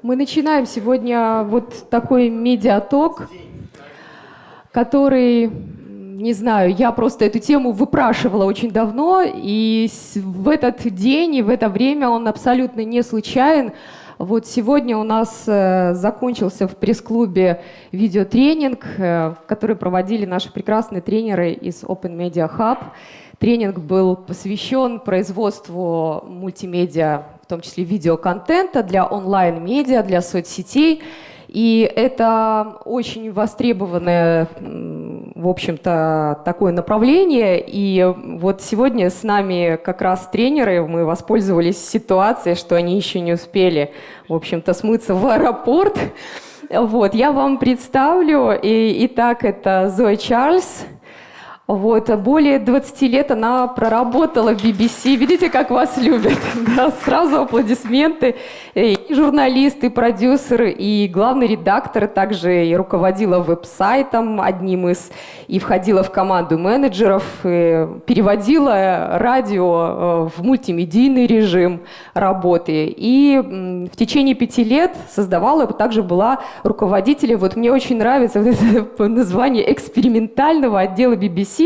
Мы начинаем сегодня вот такой медиаток, который, не знаю, я просто эту тему выпрашивала очень давно, и в этот день и в это время он абсолютно не случайен. Вот сегодня у нас э, закончился в пресс-клубе видеотренинг, э, который проводили наши прекрасные тренеры из Open Media Hub. Тренинг был посвящен производству мультимедиа, в том числе видеоконтента для онлайн-медиа, для соцсетей. И это очень востребованное, в общем-то, такое направление. И вот сегодня с нами как раз тренеры, мы воспользовались ситуацией, что они еще не успели, в общем-то, смыться в аэропорт. Вот, я вам представлю. И, итак, это Зоя Чарльз, вот, более 20 лет она проработала в BBC. Видите, как вас любят? Да, сразу аплодисменты. И журналист, и продюсер, и главный редактор, также и руководила веб-сайтом одним из, и входила в команду менеджеров, переводила радио э, в мультимедийный режим работы. И в течение пяти лет создавала, также была руководителем, вот мне очень нравится вот это название экспериментального отдела BBC,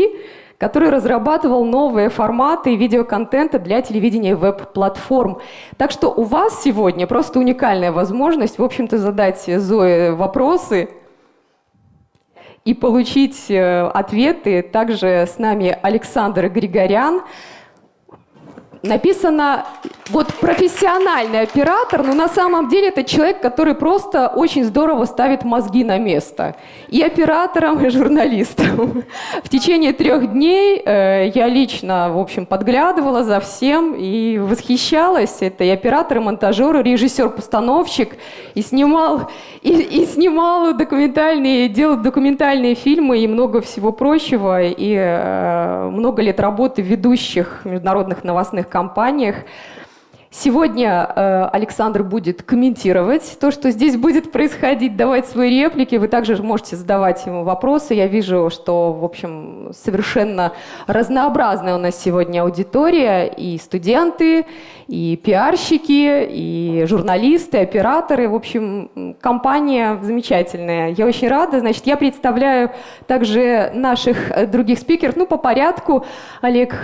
который разрабатывал новые форматы видеоконтента для телевидения и веб-платформ. Так что у вас сегодня просто уникальная возможность, в общем-то, задать Зое вопросы и получить э, ответы. Также с нами Александр Григорян, написано вот профессиональный оператор, но на самом деле это человек, который просто очень здорово ставит мозги на место. И оператором, и журналистом. В течение трех дней э, я лично, в общем, подглядывала за всем и восхищалась. Это и оператор, и монтажер, и режиссер-постановщик, и снимал, и, и снимал документальные, делал документальные фильмы и много всего прочего, и э, много лет работы ведущих международных новостных компаниях. Сегодня э, Александр будет комментировать то, что здесь будет происходить, давать свои реплики. Вы также можете задавать ему вопросы. Я вижу, что, в общем, совершенно разнообразная у нас сегодня аудитория. И студенты, и пиарщики, и журналисты, операторы. В общем, компания замечательная. Я очень рада. Значит, я представляю также наших э, других спикеров. Ну, по порядку. Олег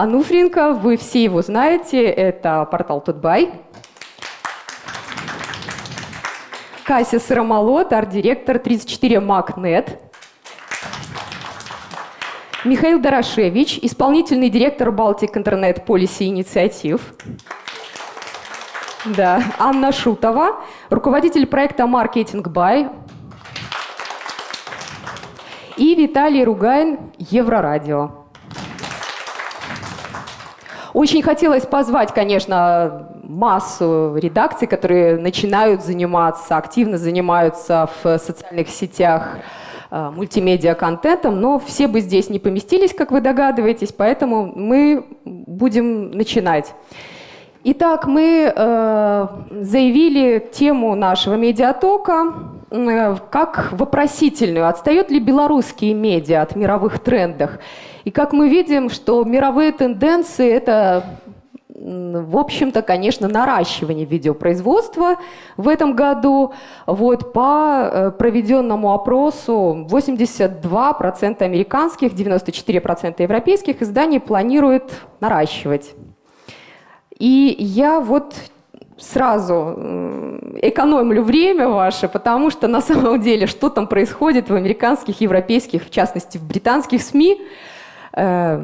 Ануфренко, вы все его знаете, это портал Тутбай. Кася Сыромолот, арт-директор 34 МакНет. Михаил Дорошевич, исполнительный директор Балтик Интернет Полиси Инициатив. Да. Анна Шутова, руководитель проекта «Маркетинг Бай». И Виталий Ругайн, Еврорадио. Очень хотелось позвать, конечно, массу редакций, которые начинают заниматься, активно занимаются в социальных сетях э, мультимедиа-контентом, но все бы здесь не поместились, как вы догадываетесь, поэтому мы будем начинать. Итак, мы э, заявили тему нашего медиатока э, как вопросительную. Отстает ли белорусские медиа от мировых трендов? И как мы видим, что мировые тенденции – это в общем-то, конечно, наращивание видеопроизводства в этом году. Вот, по э, проведенному опросу 82% американских, 94% европейских изданий планируют наращивать. И я вот сразу экономлю время ваше, потому что на самом деле, что там происходит в американских, европейских, в частности, в британских СМИ – Э,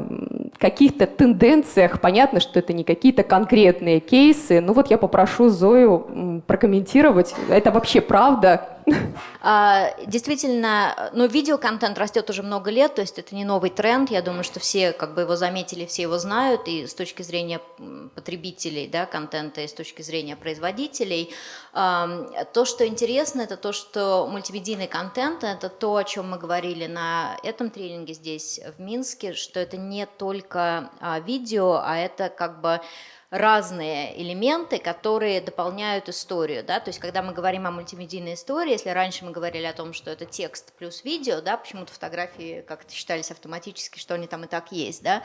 каких-то тенденциях. Понятно, что это не какие-то конкретные кейсы. Ну вот я попрошу Зою прокомментировать. Это вообще правда? А, действительно, ну, видеоконтент растет уже много лет, то есть это не новый тренд. Я думаю, что все как бы его заметили, все его знают, и с точки зрения потребителей да, контента, и с точки зрения производителей. То, что интересно, это то, что мультимедийный контент – это то, о чем мы говорили на этом тренинге здесь, в Минске, что это не только а, видео, а это как бы разные элементы, которые дополняют историю, да, то есть когда мы говорим о мультимедийной истории, если раньше мы говорили о том, что это текст плюс видео, да, почему-то фотографии как-то считались автоматически, что они там и так есть, да,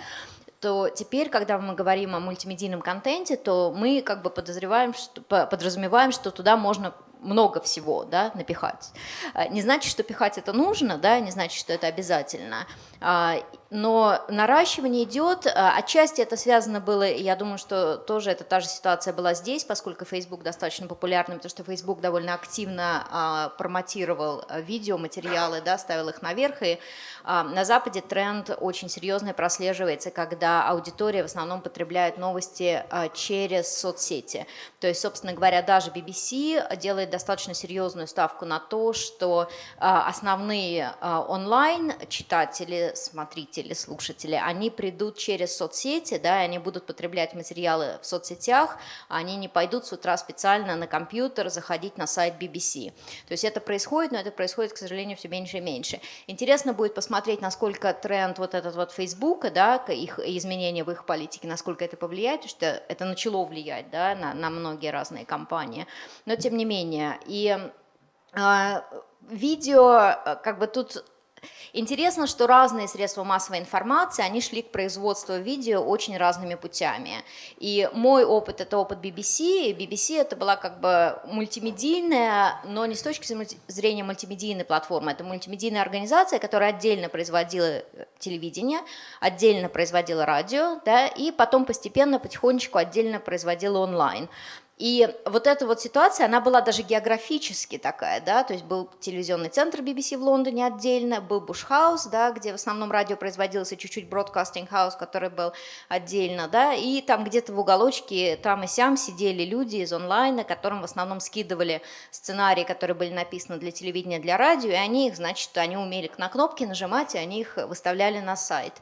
то теперь, когда мы говорим о мультимедийном контенте, то мы как бы подозреваем, что, подразумеваем, что туда можно много всего да, напихать. Э, не значит, что пихать это нужно, да, не значит, что это обязательно. А, но наращивание идет, а, отчасти это связано было, я думаю, что тоже это та же ситуация была здесь, поскольку Facebook достаточно популярным, потому что Facebook довольно активно а, промотировал видеоматериалы, да, ставил их наверх, и на Западе тренд очень серьезный прослеживается, когда аудитория в основном потребляет новости через соцсети. То есть, собственно говоря, даже BBC делает достаточно серьезную ставку на то, что основные онлайн-читатели смотрители, слушатели, они придут через соцсети, да, они будут потреблять материалы в соцсетях, а они не пойдут с утра специально на компьютер заходить на сайт BBC. То есть это происходит, но это происходит, к сожалению, все меньше и меньше. Интересно будет посмотреть, насколько тренд вот этот вот Фейсбука, да, их изменения в их политике, насколько это повлияет, потому что это начало влиять, да, на, на многие разные компании. Но тем не менее, и а, видео, как бы тут Интересно, что разные средства массовой информации, они шли к производству видео очень разными путями. И мой опыт – это опыт BBC, и BBC это была как бы мультимедийная, но не с точки зрения мультимедийной платформы, это мультимедийная организация, которая отдельно производила э, телевидение, отдельно производила радио, да, и потом постепенно, потихонечку отдельно производила онлайн. И вот эта вот ситуация, она была даже географически такая, да, то есть был телевизионный центр BBC в Лондоне отдельно, был Bush House, да, где в основном радио производилось, и чуть-чуть Broadcasting House, который был отдельно, да, и там где-то в уголочке, там и сям сидели люди из онлайна, которым в основном скидывали сценарии, которые были написаны для телевидения, для радио, и они их, значит, они умели на кнопки нажимать, и они их выставляли на сайт.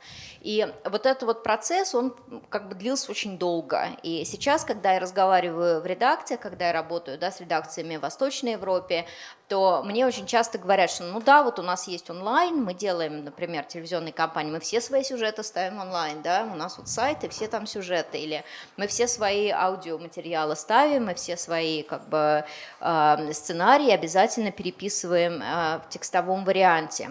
И вот этот вот процесс, он как бы длился очень долго, и сейчас, когда я разговариваю в редакциях, когда я работаю да, с редакциями в Восточной Европе, то мне очень часто говорят, что ну да, вот у нас есть онлайн, мы делаем, например, телевизионные кампании, мы все свои сюжеты ставим онлайн, да, у нас вот сайты, все там сюжеты, или мы все свои аудиоматериалы ставим, мы все свои как бы э, сценарии обязательно переписываем э, в текстовом варианте.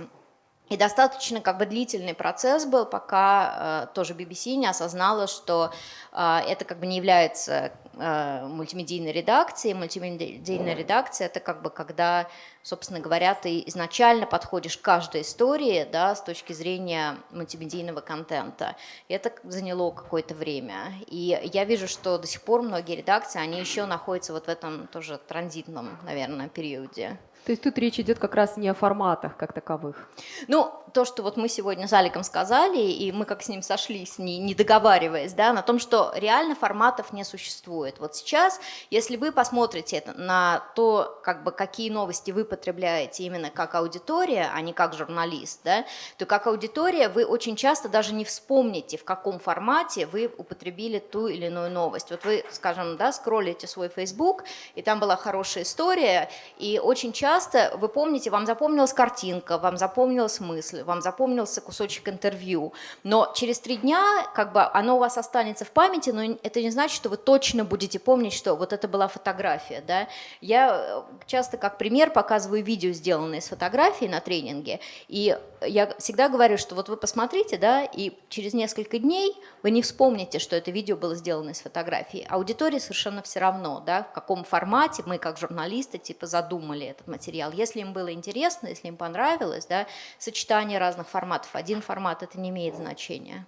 И достаточно как бы длительный процесс был, пока э, тоже BBC не осознала, что э, это как бы не является э, мультимедийной редакцией. Мультимедийная редакция это как бы когда, собственно говоря, ты изначально подходишь к каждой истории да, с точки зрения мультимедийного контента. И это заняло какое-то время. И я вижу, что до сих пор многие редакции, они еще находятся вот в этом тоже транзитном, наверное, периоде. То есть тут речь идет как раз не о форматах как таковых. Ну, то, что вот мы сегодня с Аликом сказали, и мы как с ним сошлись, не, не договариваясь, да, на том, что реально форматов не существует. Вот сейчас, если вы посмотрите на то, как бы, какие новости вы потребляете именно как аудитория, а не как журналист, да, то как аудитория вы очень часто даже не вспомните, в каком формате вы употребили ту или иную новость. Вот вы, скажем, да, скроллите свой Facebook, и там была хорошая история, и очень часто часто вы помните, вам запомнилась картинка, вам запомнилась мысль, вам запомнился кусочек интервью, но через три дня как бы оно у вас останется в памяти, но это не значит, что вы точно будете помнить, что вот это была фотография. Да? Я э, часто как пример показываю видео, сделанное с фотографией на тренинге, и я всегда говорю, что вот вы посмотрите, да, и через несколько дней вы не вспомните, что это видео было сделано из фотографии. Аудитории совершенно все равно, да, в каком формате мы как журналисты типа задумали этот материал. Если им было интересно, если им понравилось, да, сочетание разных форматов, один формат это не имеет значения.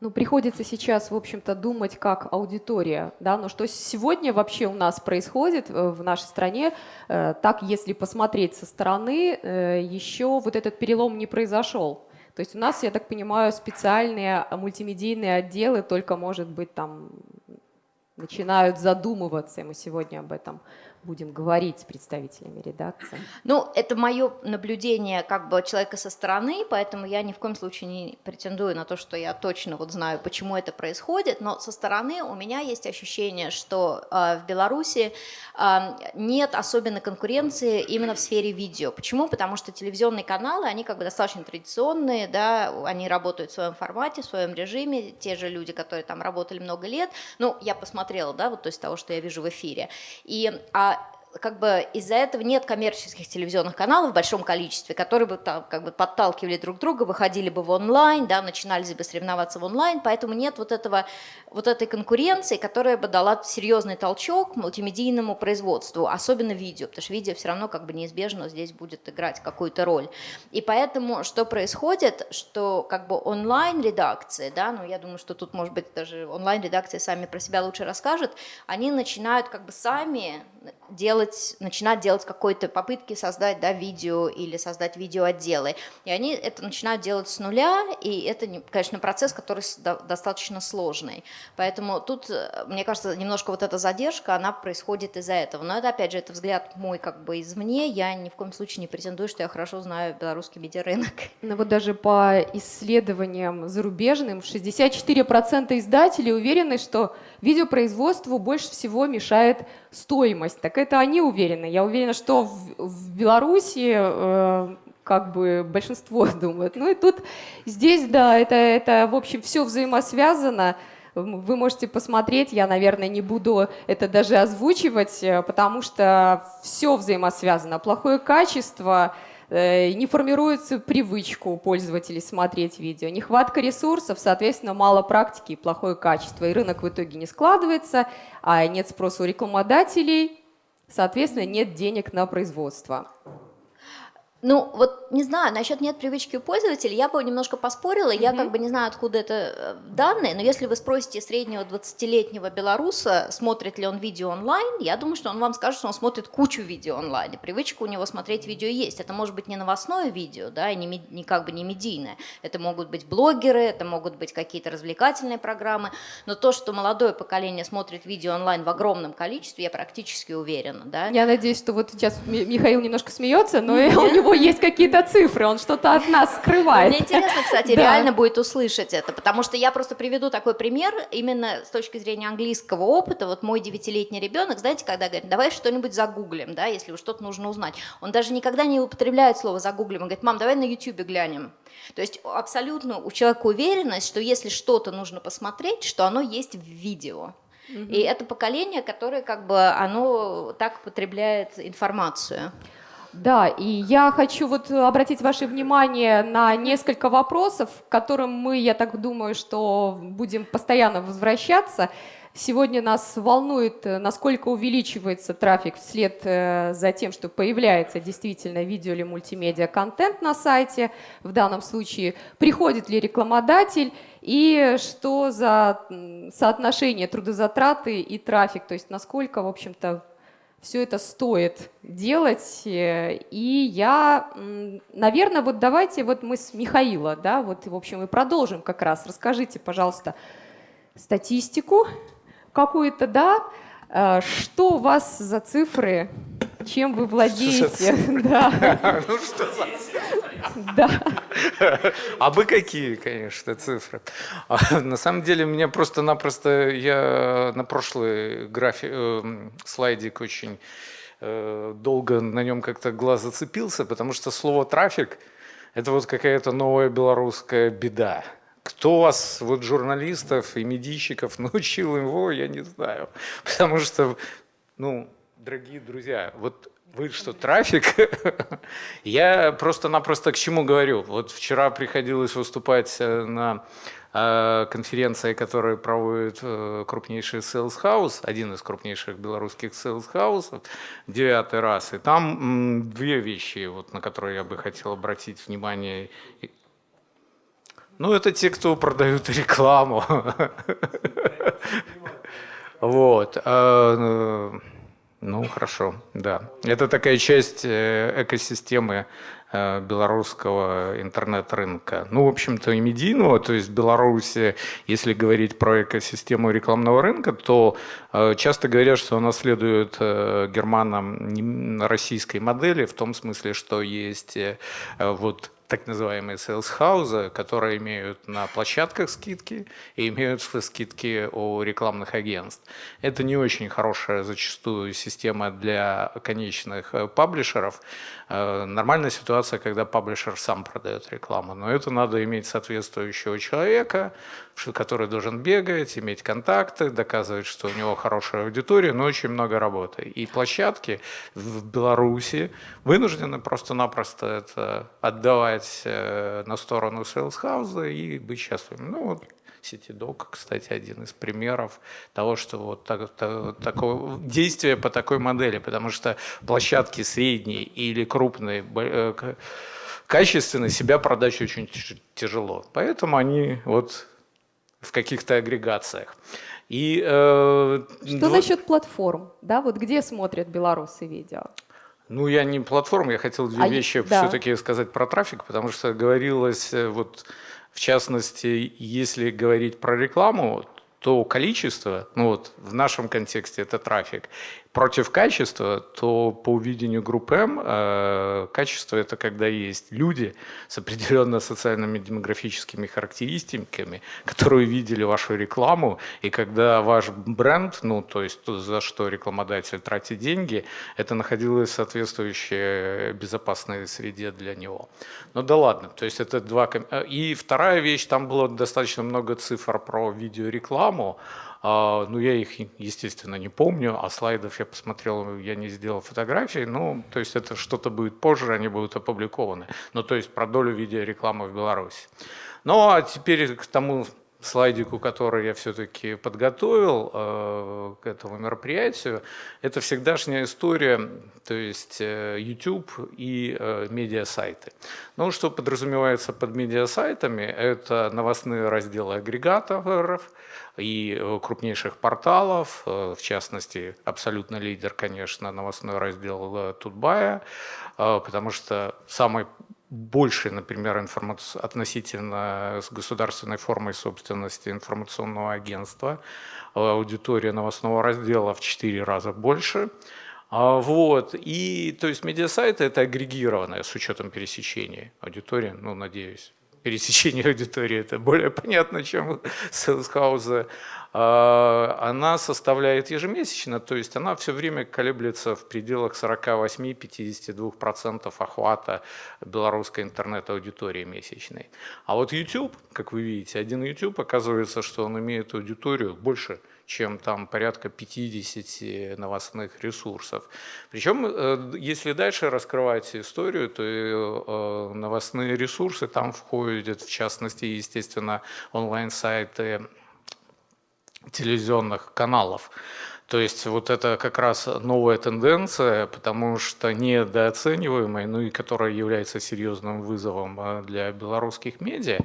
Ну, приходится сейчас, в общем-то, думать как аудитория, да, но что сегодня вообще у нас происходит э, в нашей стране, э, так, если посмотреть со стороны, э, еще вот этот перелом не произошел. То есть у нас, я так понимаю, специальные мультимедийные отделы только, может быть, там начинают задумываться, и мы сегодня об этом будем говорить с представителями редакции? Ну, это мое наблюдение как бы человека со стороны, поэтому я ни в коем случае не претендую на то, что я точно вот знаю, почему это происходит, но со стороны у меня есть ощущение, что э, в Беларуси э, нет особенной конкуренции именно в сфере видео. Почему? Потому что телевизионные каналы, они как бы достаточно традиционные, да, они работают в своем формате, в своем режиме, те же люди, которые там работали много лет, ну, я посмотрела, да, вот то есть того, что я вижу в эфире, и а как бы из-за этого нет коммерческих телевизионных каналов в большом количестве, которые бы там как бы подталкивали друг друга, выходили бы в онлайн, да, начинали бы соревноваться в онлайн, поэтому нет вот этого, вот этой конкуренции, которая бы дала серьезный толчок мультимедийному производству, особенно видео, потому что видео все равно как бы неизбежно здесь будет играть какую-то роль. И поэтому что происходит, что как бы онлайн-редакции, да, ну я думаю, что тут может быть даже онлайн-редакции сами про себя лучше расскажут, они начинают как бы сами делать, начинать делать какой-то попытки создать да, видео или создать видеоотделы. И они это начинают делать с нуля, и это, конечно, процесс, который достаточно сложный. Поэтому тут, э, мне кажется, немножко вот эта задержка, она происходит из-за этого. Но это, опять же, это взгляд мой как бы извне. Я ни в коем случае не претендую, что я хорошо знаю белорусский медиарынок. Ну вот даже по исследованиям зарубежным, 64% издателей уверены, что видеопроизводству больше всего мешает стоимость. Так это они уверены. Я уверена, что в, в Беларуси э, как бы большинство думают. Ну и тут здесь, да, это, это в общем, все взаимосвязано. Вы можете посмотреть, я, наверное, не буду это даже озвучивать, э, потому что все взаимосвязано. Плохое качество, Э, не формируется привычку у пользователей смотреть видео, нехватка ресурсов, соответственно, мало практики и плохое качество, и рынок в итоге не складывается, а нет спроса у рекламодателей, соответственно, нет денег на производство. Ну, вот не знаю, насчет нет привычки у пользователей, я бы немножко поспорила, mm-hmm. я как бы не знаю, откуда это э, данные, но если вы спросите среднего 20-летнего белоруса, смотрит ли он видео онлайн, я думаю, что он вам скажет, что он смотрит кучу видео онлайн, и привычка у него смотреть видео есть. Это может быть не новостное видео, да, и не, не как бы не медийное, это могут быть блогеры, это могут быть какие-то развлекательные программы, но то, что молодое поколение смотрит видео онлайн в огромном количестве, я практически уверена, да. Я надеюсь, что вот сейчас Михаил немножко смеется, но у него него есть какие-то цифры, он что-то от нас скрывает. Мне интересно, кстати, да. реально будет услышать это, потому что я просто приведу такой пример именно с точки зрения английского опыта. Вот мой девятилетний ребенок, знаете, когда говорит, давай что-нибудь загуглим, да, если что-то нужно узнать. Он даже никогда не употребляет слово загуглим, он говорит, мам, давай на YouTube глянем. То есть абсолютно у человека уверенность, что если что-то нужно посмотреть, что оно есть в видео. И это поколение, которое как бы оно так потребляет информацию. Да, и я хочу вот обратить ваше внимание на несколько вопросов, к которым мы, я так думаю, что будем постоянно возвращаться. Сегодня нас волнует, насколько увеличивается трафик вслед э, за тем, что появляется действительно видео или мультимедиа контент на сайте. В данном случае приходит ли рекламодатель и что за соотношение трудозатраты и трафик, то есть насколько, в общем-то, все это стоит делать. И я, наверное, вот давайте вот мы с Михаила, да, вот, в общем, и продолжим как раз. Расскажите, пожалуйста, статистику какую-то, да, э, что у вас за цифры, чем вы владеете? Да. Ну что Да. А бы какие, конечно, цифры. А, на самом деле, меня просто-напросто, я на прошлый график, э, слайдик очень э, долго на нем как-то глаз зацепился, потому что слово «трафик» – это вот какая-то новая белорусская беда. Кто вас, вот журналистов и медийщиков, научил его, я не знаю. Потому что, ну, дорогие друзья, вот вы что, трафик? Я просто-напросто к чему говорю. Вот вчера приходилось выступать э, на э, конференции, которую проводит э, крупнейший Sales House, один из крупнейших белорусских Sales House, девятый раз. И там две вещи, вот, на которые я бы хотел обратить внимание. Ну, это те, кто продают рекламу. Вот. Ну, хорошо, да. Это такая часть э, экосистемы э, белорусского интернет-рынка. Ну, в общем-то, и медийного, то есть в Беларуси, если говорить про экосистему рекламного рынка, то э, часто говорят, что она следует германам российской модели, в том смысле, что есть вот так называемые house, которые имеют на площадках скидки и имеют скидки у рекламных агентств. Это не очень хорошая зачастую система для конечных э, паблишеров. Э, нормальная ситуация, когда паблишер сам продает рекламу, но это надо иметь соответствующего человека, который должен бегать, иметь контакты, доказывать, что у него хорошая аудитория, но очень много работы. И площадки в Беларуси вынуждены просто-напросто это отдавать э, на сторону house и быть счастливыми. Ну вот CityDoc, кстати, один из примеров того, что вот так, так, такое действие по такой модели, потому что площадки средние или крупные, э, качественные себя продать очень тяжело. Поэтому они вот в каких-то агрегациях. И, э, Что два... насчет платформ? Да, вот где смотрят белорусы видео? Ну, я не платформа, я хотел две а, вещи да. все-таки сказать про трафик, потому что говорилось, э, вот, в частности, если говорить про рекламу, то количество, ну вот в нашем контексте это трафик, против качества, то по увидению группы М э, качество это когда есть люди с определенно социальными демографическими характеристиками, которые увидели вашу рекламу, и когда ваш бренд, ну то есть за что рекламодатель тратит деньги, это находилось в соответствующей безопасной среде для него. Ну да ладно, то есть это два... И вторая вещь, там было достаточно много цифр про видеорекламу, ну, я их, естественно, не помню, а слайдов я посмотрел, я не сделал фотографии. Ну, то есть это что-то будет позже, они будут опубликованы. Ну, то есть про долю видеорекламы в Беларуси. Ну, а теперь к тому слайдику, который я все-таки подготовил э, к этому мероприятию, это всегдашняя история, то есть э, YouTube и э, медиасайты. Ну, что подразумевается под медиасайтами, это новостные разделы агрегаторов, и э, крупнейших порталов, э, в частности, абсолютно лидер, конечно, новостной раздел э, Тутбая, потому что самый больше, например, информаци... относительно с государственной формой собственности информационного агентства, аудитория новостного раздела в 4 раза больше. А, вот. И, то есть, медиасайты – это агрегированная с учетом пересечения аудитории, ну, надеюсь, пересечение аудитории, это более понятно, чем Селсхауза, она составляет ежемесячно, то есть она все время колеблется в пределах 48-52% охвата белорусской интернет-аудитории месячной. А вот YouTube, как вы видите, один YouTube, оказывается, что он имеет аудиторию больше – чем там порядка 50 новостных ресурсов. Причем, э, если дальше раскрывать историю, то э, новостные ресурсы там входят, в частности, естественно, онлайн-сайты телевизионных каналов. То есть вот это как раз новая тенденция, потому что недооцениваемая, ну и которая является серьезным вызовом э, для белорусских медиа,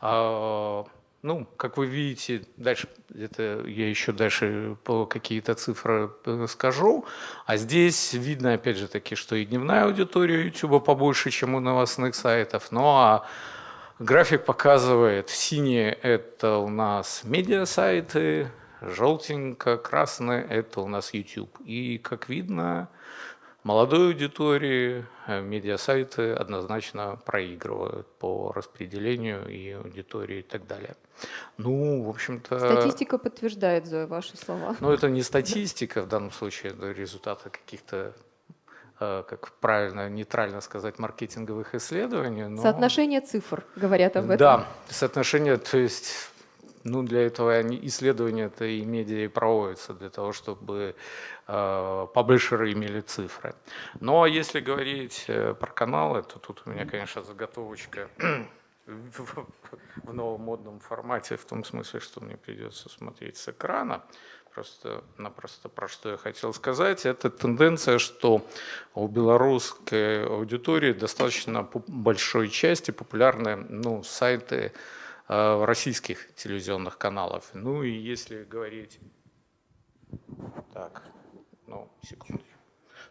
а, ну, как вы видите, дальше, это я еще дальше какие-то цифры э, скажу. А здесь видно, опять же таки, что и дневная аудитория YouTube побольше, чем у новостных сайтов. Ну а график показывает, синие это у нас медиа-сайты, желтенько, красное это у нас YouTube. И как видно, молодой аудитории э, медиасайты однозначно проигрывают по распределению и аудитории и так далее. Ну, в общем-то... Статистика подтверждает, Зоя, ваши слова. Ну, это не статистика в данном случае, это результаты каких-то как правильно, нейтрально сказать, маркетинговых исследований. Но... Соотношение цифр говорят об этом. Да, соотношение, то есть ну, для этого они, исследования-то и медиа и проводятся, для того, чтобы э, паблишеры имели цифры. Но ну, а если говорить э, про каналы, то тут у меня, конечно, заготовочка в новом модном формате, в том смысле, что мне придется смотреть с экрана. Просто-напросто про что я хотел сказать, это тенденция, что у белорусской аудитории достаточно большой части популярны ну, сайты э, российских телевизионных каналов. Ну и если говорить... Так, ну, секунду.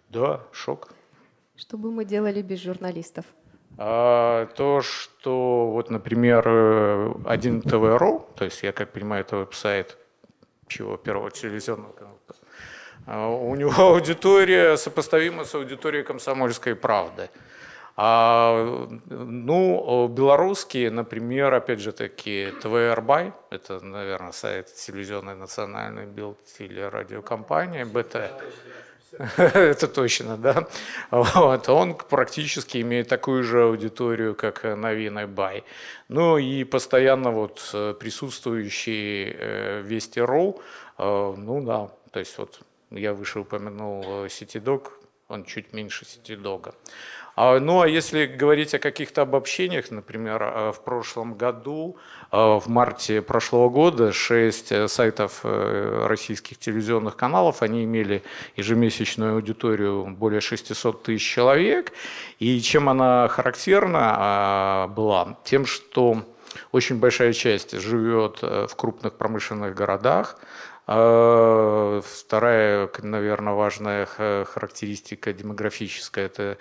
Да, шок. Что бы мы делали без журналистов? А, то, что вот, например, э, один ТВ.ру, то есть я как понимаю, это веб-сайт чего первого телевизионного канала, а, у него аудитория сопоставима с аудиторией комсомольской правды. А, ну, белорусские, например, опять же таки, ТВРБай, это, наверное, сайт телевизионной национальной белтелерадиокомпании, БТ. Это точно, да. Вот. Он практически имеет такую же аудиторию, как Новинный Бай. Ну и постоянно вот э, присутствующий э, Вести.ру, э, ну да, то есть вот я выше упомянул CityDog, он чуть меньше CityDog. А, ну а если говорить о каких-то обобщениях, например, э, в прошлом году, э, в марте прошлого года, шесть э, сайтов российских телевизионных каналов, они имели ежемесячную аудиторию более 600 тысяч человек. И чем она характерна а, была? Тем, что очень большая часть живет в крупных промышленных городах, а, Вторая, наверное, важная характеристика демографическая – это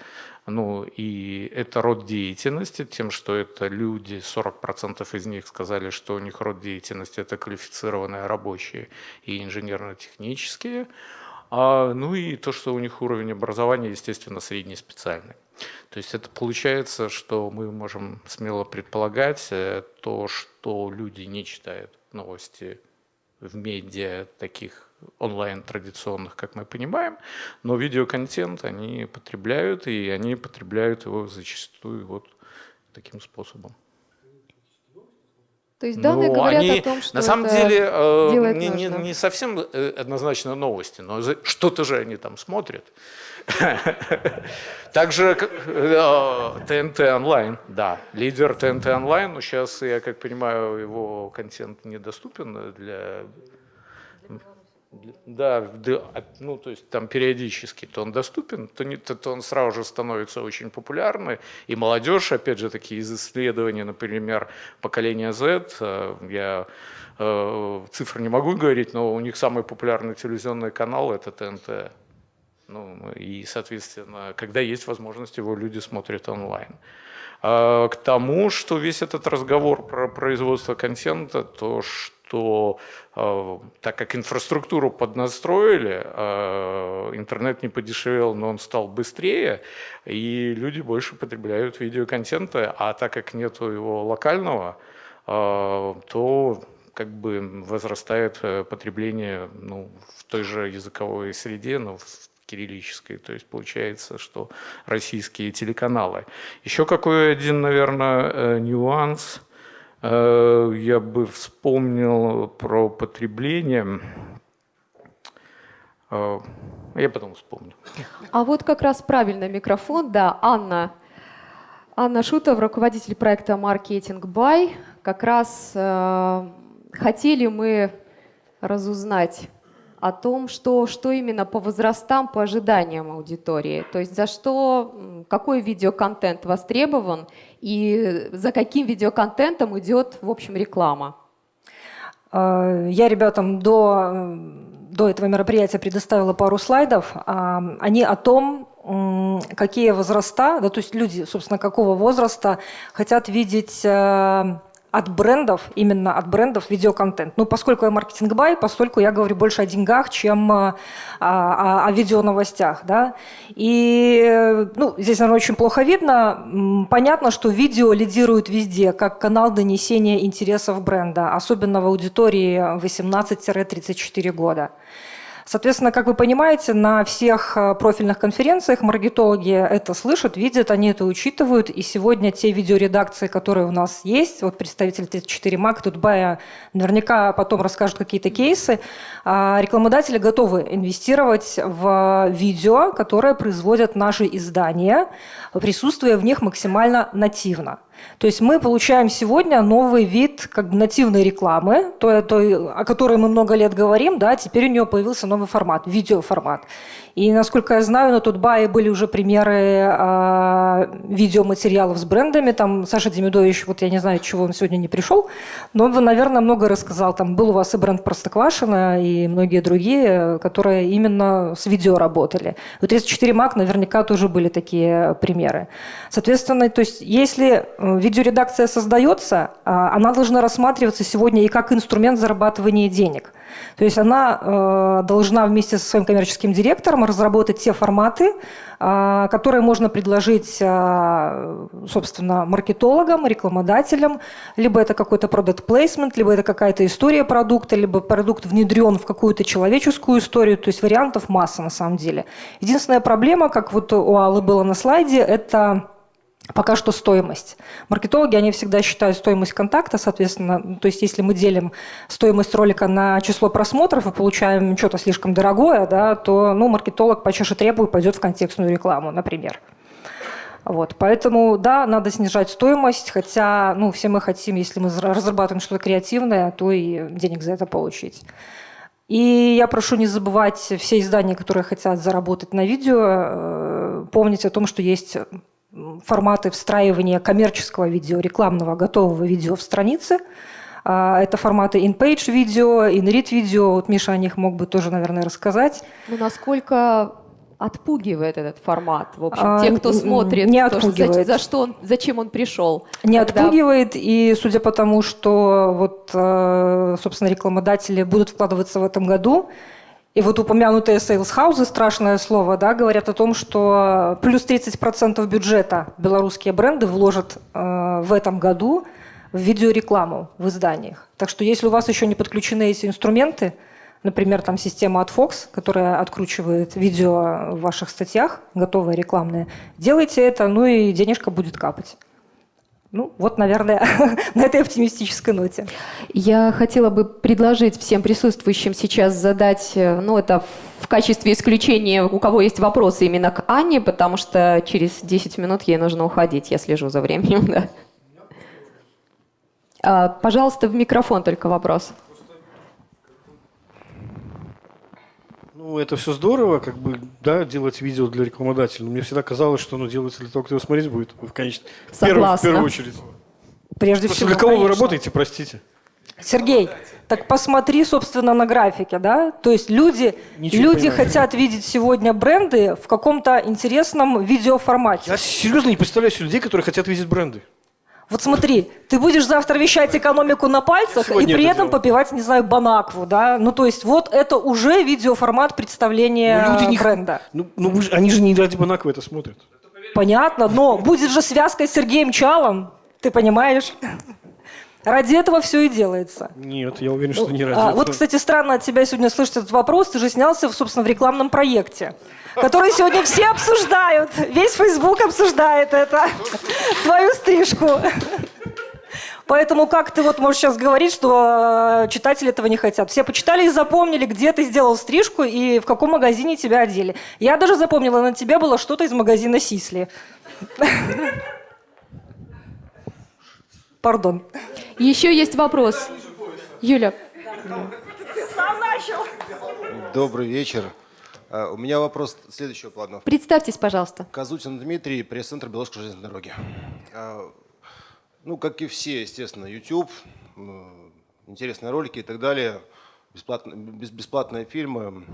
ну и это род деятельности, тем, что это люди, 40% из них сказали, что у них род деятельности это квалифицированные рабочие и инженерно-технические. А, ну и то, что у них уровень образования, естественно, средний специальный. То есть это получается, что мы можем смело предполагать э, то, что люди не читают новости в медиа таких онлайн традиционных, как мы понимаем, но видеоконтент они потребляют, и они потребляют его зачастую вот таким способом. То есть данные ну, говорят они, о том, что на самом деле э, не, не, не совсем э, однозначно новости, но что-то же они там смотрят. Также ТНТ онлайн, да, лидер ТНТ онлайн, но сейчас, я как понимаю, его контент недоступен для да, ну то есть там периодически то он доступен, то, не, то, то он сразу же становится очень популярным. И молодежь, опять же, такие из исследований, например, поколения Z, э, я э, цифр не могу говорить, но у них самый популярный телевизионный канал это ТНТ. Ну, и, соответственно, когда есть возможность, его люди смотрят онлайн. А, к тому, что весь этот разговор про производство контента, то, что что э, так как инфраструктуру поднастроили, э, интернет не подешевел, но он стал быстрее, и люди больше потребляют видеоконтента, а так как нету его локального, э, то как бы возрастает потребление ну, в той же языковой среде, но в кириллической. То есть получается, что российские телеканалы. Еще какой один, наверное, нюанс – Э, я бы вспомнил про потребление. Э, я потом вспомню. А вот как раз правильно микрофон, да, Анна. Анна Шутова, руководитель проекта «Маркетинг Бай». Как раз э, хотели мы разузнать о том, что, что именно по возрастам, по ожиданиям аудитории. То есть за что, какой видеоконтент востребован и за каким видеоконтентом идет, в общем, реклама. А, я ребятам до, до этого мероприятия предоставила пару слайдов. А, они о том, какие возраста, да, то есть люди, собственно, какого возраста хотят видеть э, от брендов, именно от брендов видеоконтент. Ну, поскольку я маркетинг-бай, поскольку я говорю больше о деньгах, чем о, о, о видеоновостях. Да? И ну, здесь, наверное, очень плохо видно. Понятно, что видео лидирует везде, как канал донесения интересов бренда, особенно в аудитории 18-34 года. Соответственно, как вы понимаете, на всех э, профильных конференциях маркетологи это слышат, видят, они это учитывают. И сегодня те видеоредакции, которые у нас есть, вот представитель 34 Mac, тут Бая наверняка потом расскажут какие-то кейсы, а, рекламодатели готовы инвестировать в видео, которое производят наши издания, присутствуя в них максимально нативно. То есть мы получаем сегодня новый вид как бы нативной рекламы, той, той, о которой мы много лет говорим, да, теперь у нее появился новый формат, видеоформат. И, насколько я знаю, на Тутбае были уже примеры э, видеоматериалов с брендами. Там Саша Демидович, вот я не знаю, чего он сегодня не пришел, но он, наверное, много рассказал. Там был у вас и бренд Простоквашино, и многие другие, которые именно с видео работали. У 34 Mac наверняка тоже были такие примеры. Соответственно, то есть если э, видеоредакция создается, а, она должна рассматриваться сегодня и как инструмент зарабатывания денег. То есть она э, должна вместе со своим коммерческим директором разработать те форматы, э, которые можно предложить, э, собственно, маркетологам, рекламодателям, либо это какой-то продукт placement, либо это какая-то история продукта, либо продукт внедрен в какую-то человеческую историю, то есть вариантов масса на самом деле. Единственная проблема, как вот у Аллы было на слайде, это Пока что стоимость. Маркетологи, они всегда считают стоимость контакта, соответственно, то есть если мы делим стоимость ролика на число просмотров и получаем что-то слишком дорогое, да, то ну, маркетолог почаще требует, пойдет в контекстную рекламу, например. Вот, поэтому, да, надо снижать стоимость, хотя ну, все мы хотим, если мы разрабатываем что-то креативное, то и денег за это получить. И я прошу не забывать все издания, которые хотят заработать на видео, э, помнить о том, что есть форматы встраивания коммерческого видео, рекламного готового видео в страницы. А, это форматы in-page видео, in-read видео. Вот Миша о них мог бы тоже, наверное, рассказать. Ну, насколько отпугивает этот формат, в общем, а, те, кто смотрит, не отпугивает. За, за что он, зачем он пришел? Не когда... отпугивает, и судя по тому, что вот, э, собственно, рекламодатели будут вкладываться в этом году, и вот упомянутые houses, страшное слово, да, говорят о том, что плюс 30% бюджета белорусские бренды вложат э, в этом году в видеорекламу в изданиях. Так что если у вас еще не подключены эти инструменты, например, там система от Fox, которая откручивает видео в ваших статьях, готовые рекламные, делайте это, ну и денежка будет капать. Ну, вот, наверное, на этой оптимистической ноте. Я хотела бы предложить всем присутствующим сейчас задать, э, ну, это в качестве исключения, у кого есть вопросы именно к Анне, потому что через 10 минут ей нужно уходить, я слежу за временем, да. А, пожалуйста, в микрофон только вопрос. Ну, это все здорово, как бы, да, делать видео для рекламодателя. Но мне всегда казалось, что оно делается для того, кто его смотреть будет. В, конечно, Согласна. в первую очередь. Прежде Просто всего, для кого конечно. вы работаете, простите? Сергей, так посмотри, собственно, на графике, да? То есть люди, люди хотят видеть сегодня бренды в каком-то интересном видеоформате. Я серьезно не представляю людей, которые хотят видеть бренды. Вот смотри, ты будешь завтра вещать экономику на пальцах и при этом делал. попивать, не знаю, банакву, да? Ну, то есть вот это уже видеоформат представления ну, люди не... бренда. Ну, ну они же не ради банаквы это смотрят. Понятно, но будет же связка с Сергеем Чалом, ты понимаешь? Ради этого все и делается. Нет, я уверен, что не ради а, этого. Вот, кстати, странно от тебя сегодня слышать этот вопрос. Ты же снялся, собственно, в рекламном проекте, который сегодня все обсуждают. Весь Facebook обсуждает это. Твою стрижку. Поэтому как ты вот можешь сейчас говорить, что э, читатели этого не хотят? Все почитали и запомнили, где ты сделал стрижку и в каком магазине тебя одели. Я даже запомнила, на тебе было что-то из магазина Сисли. Пардон. Еще есть вопрос. Юля. Добрый вечер. А, у меня вопрос следующего плана. Представьтесь, пожалуйста. Казутин Дмитрий, пресс-центр Белорусской железной дороги. А, ну, как и все, естественно, YouTube, интересные ролики и так далее, бесплатные, бесплатные фильмы.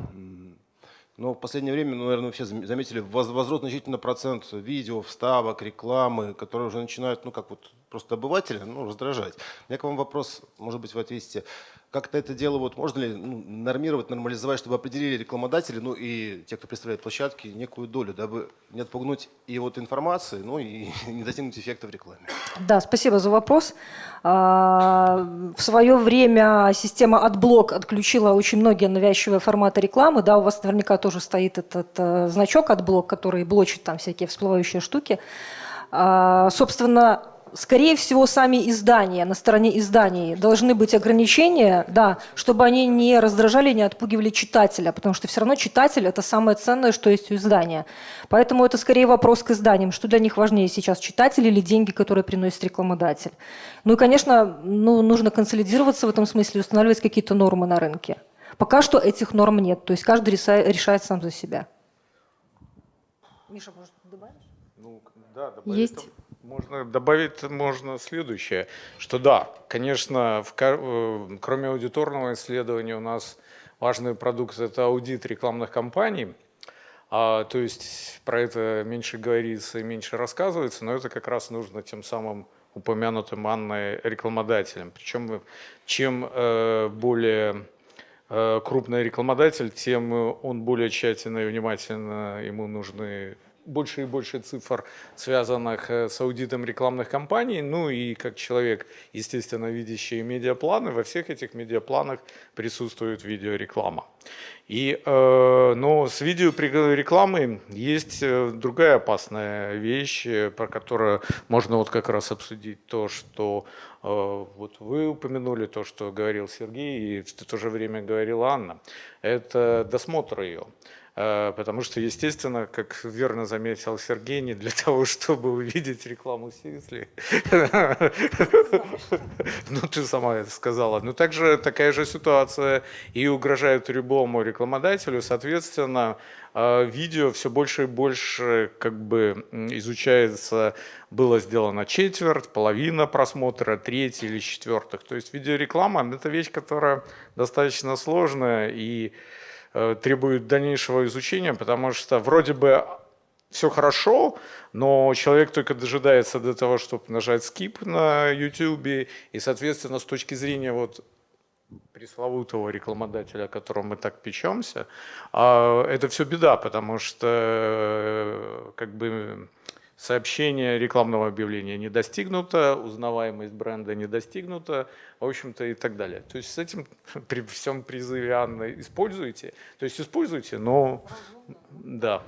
Но в последнее время, ну, наверное, все заметили возрос значительно процент видео, вставок, рекламы, которые уже начинают, ну, как вот просто обывателя, ну, раздражать. У меня к вам вопрос, может быть, вы ответите. Как-то это дело, вот можно ли ну, нормировать, нормализовать, чтобы определили рекламодатели, ну и те, кто представляет площадки, некую долю, дабы не отпугнуть и вот информации, ну и не достигнуть эффекта в рекламе? Да, спасибо за вопрос. А, в свое время система AdBlock отключила очень многие навязчивые форматы рекламы. Да, у вас наверняка тоже стоит этот э, значок AdBlock, который блочит там всякие всплывающие штуки. А, собственно, скорее всего, сами издания, на стороне изданий должны быть ограничения, да, чтобы они не раздражали, не отпугивали читателя, потому что все равно читатель – это самое ценное, что есть у издания. Поэтому это скорее вопрос к изданиям, что для них важнее сейчас, читатель или деньги, которые приносит рекламодатель. Ну и, конечно, ну, нужно консолидироваться в этом смысле, устанавливать какие-то нормы на рынке. Пока что этих норм нет, то есть каждый решает сам за себя. Миша, может, добавишь? Ну, да, добавить. Есть. Можно добавить можно следующее, что да, конечно, в, э, кроме аудиторного исследования у нас важный продукт – это аудит рекламных кампаний, а, то есть про это меньше говорится и меньше рассказывается, но это как раз нужно тем самым упомянутым Анной рекламодателем. Причем чем э, более э, крупный рекламодатель, тем он более тщательно и внимательно ему нужны больше и больше цифр, связанных э, с аудитом рекламных кампаний. Ну и как человек, естественно, видящий медиапланы, во всех этих медиапланах присутствует видеореклама. И, э, но с видеорекламой есть э, другая опасная вещь, про которую можно вот как раз обсудить то, что вот вы упомянули, то, что говорил Сергей, и в то же время говорила Анна. Это досмотр ее. Э, потому что, естественно, как верно заметил Сергей, не для того, чтобы увидеть рекламу Сисли. Ну, ты сама это сказала. Но также такая же ситуация и угрожает любому рекламодателю. Соответственно, э, видео все больше и больше как бы изучается, было сделано четверть, половина просмотра, треть или четвертых. То есть видеореклама – это вещь, которая достаточно сложная и требует дальнейшего изучения, потому что вроде бы все хорошо, но человек только дожидается до того, чтобы нажать skip на YouTube, и, соответственно, с точки зрения вот пресловутого рекламодателя, о котором мы так печемся, а, это все беда, потому что э, как бы сообщение рекламного объявления не достигнуто, узнаваемость бренда не достигнута, в общем-то и так далее. То есть с этим при всем призыве Анны используйте, то есть используйте, но да.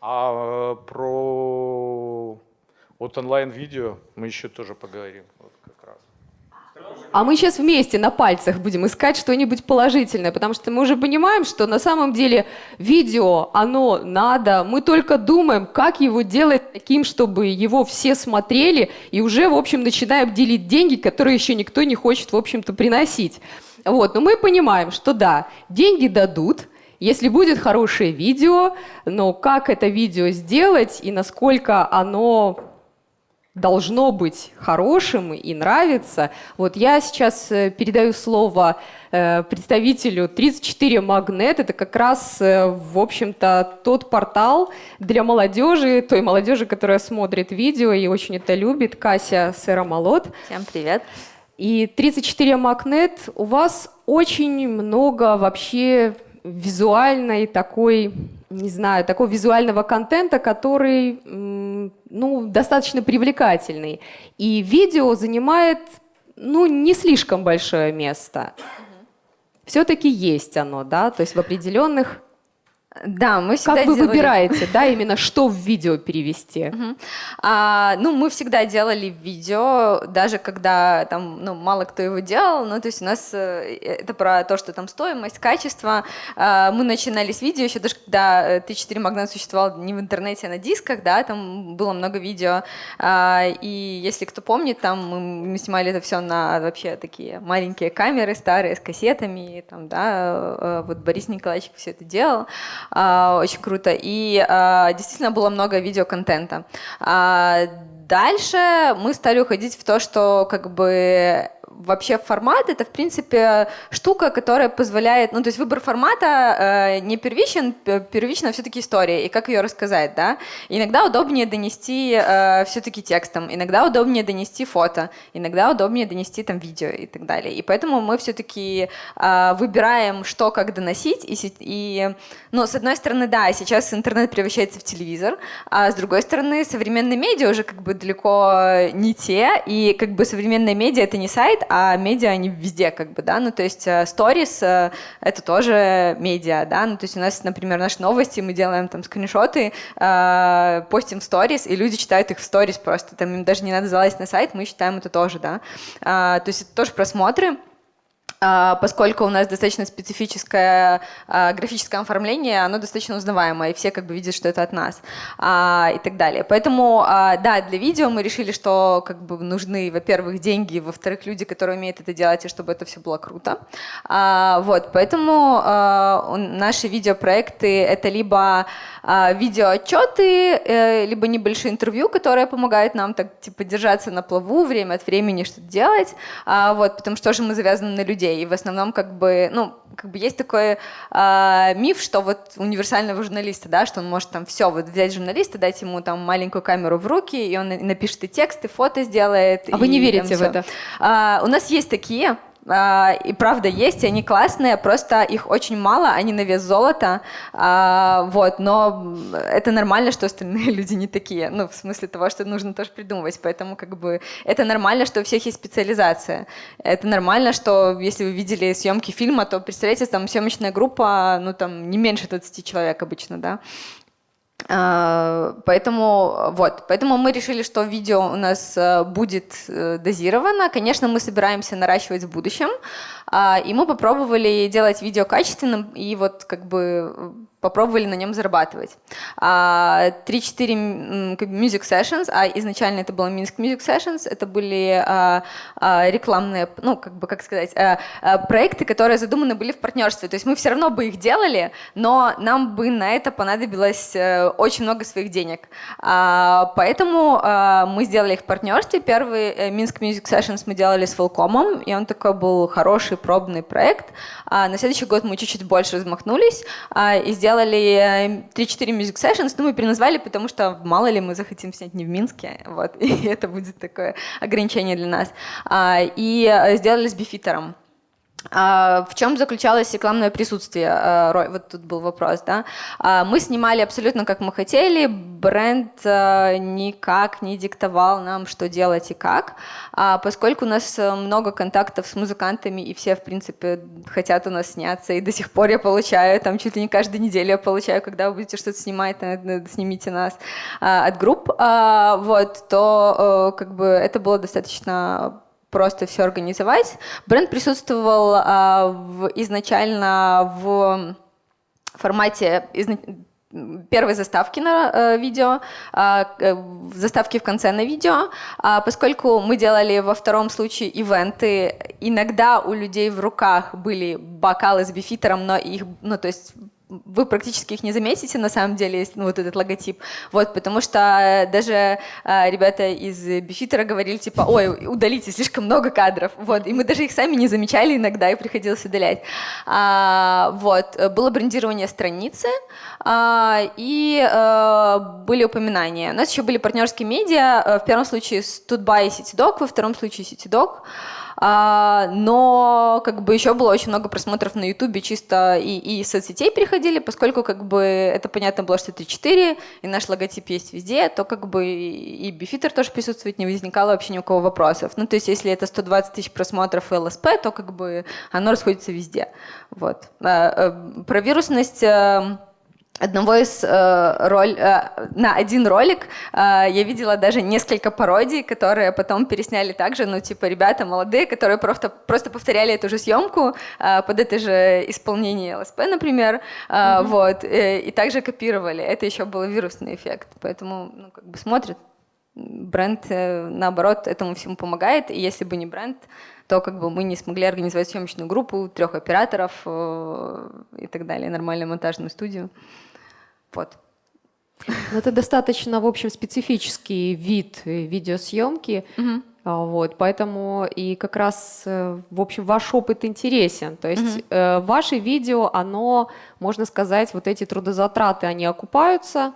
А про вот онлайн-видео мы еще тоже поговорим. Вот. А мы сейчас вместе на пальцах будем искать что-нибудь положительное, потому что мы уже понимаем, что на самом деле видео, оно надо, мы только думаем, как его делать таким, чтобы его все смотрели, и уже, в общем, начинаем делить деньги, которые еще никто не хочет, в общем-то, приносить. Вот, но мы понимаем, что да, деньги дадут, если будет хорошее видео, но как это видео сделать и насколько оно должно быть хорошим и нравится. Вот я сейчас э, передаю слово э, представителю 34 Магнет. Это как раз, э, в общем-то, тот портал для молодежи, той молодежи, которая смотрит видео и очень это любит. Кася Сэромолот. Всем привет. И 34 Магнет, у вас очень много вообще визуальной такой, не знаю, такого визуального контента, который ну, достаточно привлекательный. И видео занимает ну, не слишком большое место. Все-таки есть оно, да, то есть в определенных да, мы всегда Как вы делали... выбираете, да, именно что в видео перевести? Угу. А, ну, мы всегда делали видео, даже когда там, ну, мало кто его делал, ну, то есть у нас э, это про то, что там стоимость, качество. А, мы начинали с видео еще даже когда Т4 Магнат существовал не в интернете, а на дисках, да, там было много видео. А, и если кто помнит, там мы, мы снимали это все на вообще такие маленькие камеры старые с кассетами, там, да, э, вот Борис Николаевич все это делал. А, очень круто. И а, действительно было много видеоконтента. А, дальше мы стали уходить в то, что как бы вообще формат это, в принципе, штука, которая позволяет, ну, то есть выбор формата э, не первичен, первично все-таки история, и как ее рассказать, да. Иногда удобнее донести э, все-таки текстом, иногда удобнее донести фото, иногда удобнее донести там видео и так далее. И поэтому мы все-таки э, выбираем, что как доносить, и, и, ну, с одной стороны, да, сейчас интернет превращается в телевизор, а с другой стороны, современные медиа уже как бы далеко не те, и как бы современные медиа это не сайт, а медиа они везде как бы, да, ну то есть сторис э, — это тоже медиа, да, ну то есть у нас, например, наши новости, мы делаем там скриншоты, э, постим в сторис, и люди читают их в сторис просто, там им даже не надо залазить на сайт, мы считаем это тоже, да, а, то есть это тоже просмотры, поскольку у нас достаточно специфическое а, графическое оформление, оно достаточно узнаваемое, и все как бы видят, что это от нас а, и так далее. Поэтому, да, для видео мы решили, что как бы нужны, во-первых, деньги, во-вторых, люди, которые умеют это делать, и чтобы это все было круто. Вот, поэтому наши видеопроекты — это либо видеоотчеты, э, либо небольшие интервью, которые помогают нам так, типа, держаться на плаву, время от времени что-то делать, вот, потому что тоже мы завязаны на людей, людей. И в основном как бы, ну, как бы есть такой э, миф, что вот универсального журналиста, да, что он может там все, вот взять журналиста, дать ему там маленькую камеру в руки, и он напишет и текст, и фото сделает. А и, вы не верите там, в это? А, у нас есть такие, и правда есть, и они классные, просто их очень мало, они на вес золота, а, вот, но это нормально, что остальные люди не такие, ну, в смысле того, что нужно тоже придумывать, поэтому как бы это нормально, что у всех есть специализация, это нормально, что если вы видели съемки фильма, то представляете, там съемочная группа, ну, там не меньше 20 человек обычно, да, а, поэтому вот, поэтому мы решили, что видео у нас э, будет э, дозировано. Конечно, мы собираемся наращивать в будущем, а, и мы попробовали делать видео качественным и вот как бы попробовали на нем зарабатывать. 3-4 а, music sessions, а изначально это было Minsk Music Sessions, это были а, а, рекламные, ну, как бы, как сказать, проекты, которые задуманы были в партнерстве. То есть мы все равно бы их делали, но нам бы на это понадобилось э, очень много своих денег. Поэтому мы сделали их в партнерстве. Первый э, Minsk Music Sessions мы делали с Волкомом, и он такой был хороший пробный проект. На следующий год мы чуть-чуть больше размахнулись и сделали сделали 3-4 э, music sessions, ну, мы переназвали, потому что мало ли мы захотим снять не в Минске, вот, и это будет такое ограничение для нас. А, и э, сделали с бифитером. А, в чем заключалось рекламное присутствие? А, вот тут был вопрос, да. А, мы снимали абсолютно как мы хотели, бренд никак не диктовал нам, что делать и как, поскольку у нас много контактов с музыкантами, и все, в принципе, хотят у нас сняться, и до сих пор я получаю, там чуть ли не каждую неделю я получаю, когда вы будете что-то снимать, снимите нас от групп, вот, то как бы это было достаточно просто все организовать. Бренд присутствовал а, в, изначально в формате изна... первой заставки на э, видео, а, э, заставки в конце на видео, а, поскольку мы делали во втором случае ивенты, иногда у людей в руках были бокалы с бифитером, но их, ну то есть вы практически их не заметите, на самом деле, ну, вот этот логотип. Вот, потому что даже э, ребята из Бифитера говорили, типа, ой, удалите, слишком много кадров. Вот, и мы даже их сами не замечали иногда, и приходилось удалять. А, вот, было брендирование страницы, а, и а, были упоминания. У нас еще были партнерские медиа, э, в первом случае Studby и CityDoc, во втором случае CityDoc. А, но как бы еще было очень много просмотров на Ютубе, чисто и, и соцсетей переходили, поскольку как бы это понятно было, что это 4, и наш логотип есть везде, то как бы и Бифитер тоже присутствует, не возникало вообще ни у кого вопросов. Ну, то есть если это 120 тысяч просмотров и ЛСП, то как бы оно расходится везде. Вот. А, э, про вирусность э, одного из э, роль, э, на один ролик э, я видела даже несколько пародий, которые потом пересняли также, ну типа ребята молодые, которые просто, просто повторяли эту же съемку э, под это же исполнение ЛСП, например, э, mm-hmm. вот, э, и также копировали. Это еще был вирусный эффект, поэтому ну, как бы смотрят. Бренд, э, наоборот, этому всему помогает, и если бы не бренд, то как бы мы не смогли организовать съемочную группу, трех операторов э, и так далее, нормальную монтажную студию. Вот. Ну, это достаточно, в общем, специфический вид видеосъемки. Угу. Вот, поэтому и как раз, э, в общем, ваш опыт интересен. То есть угу. э, ваше видео, оно, можно сказать, вот эти трудозатраты, они окупаются.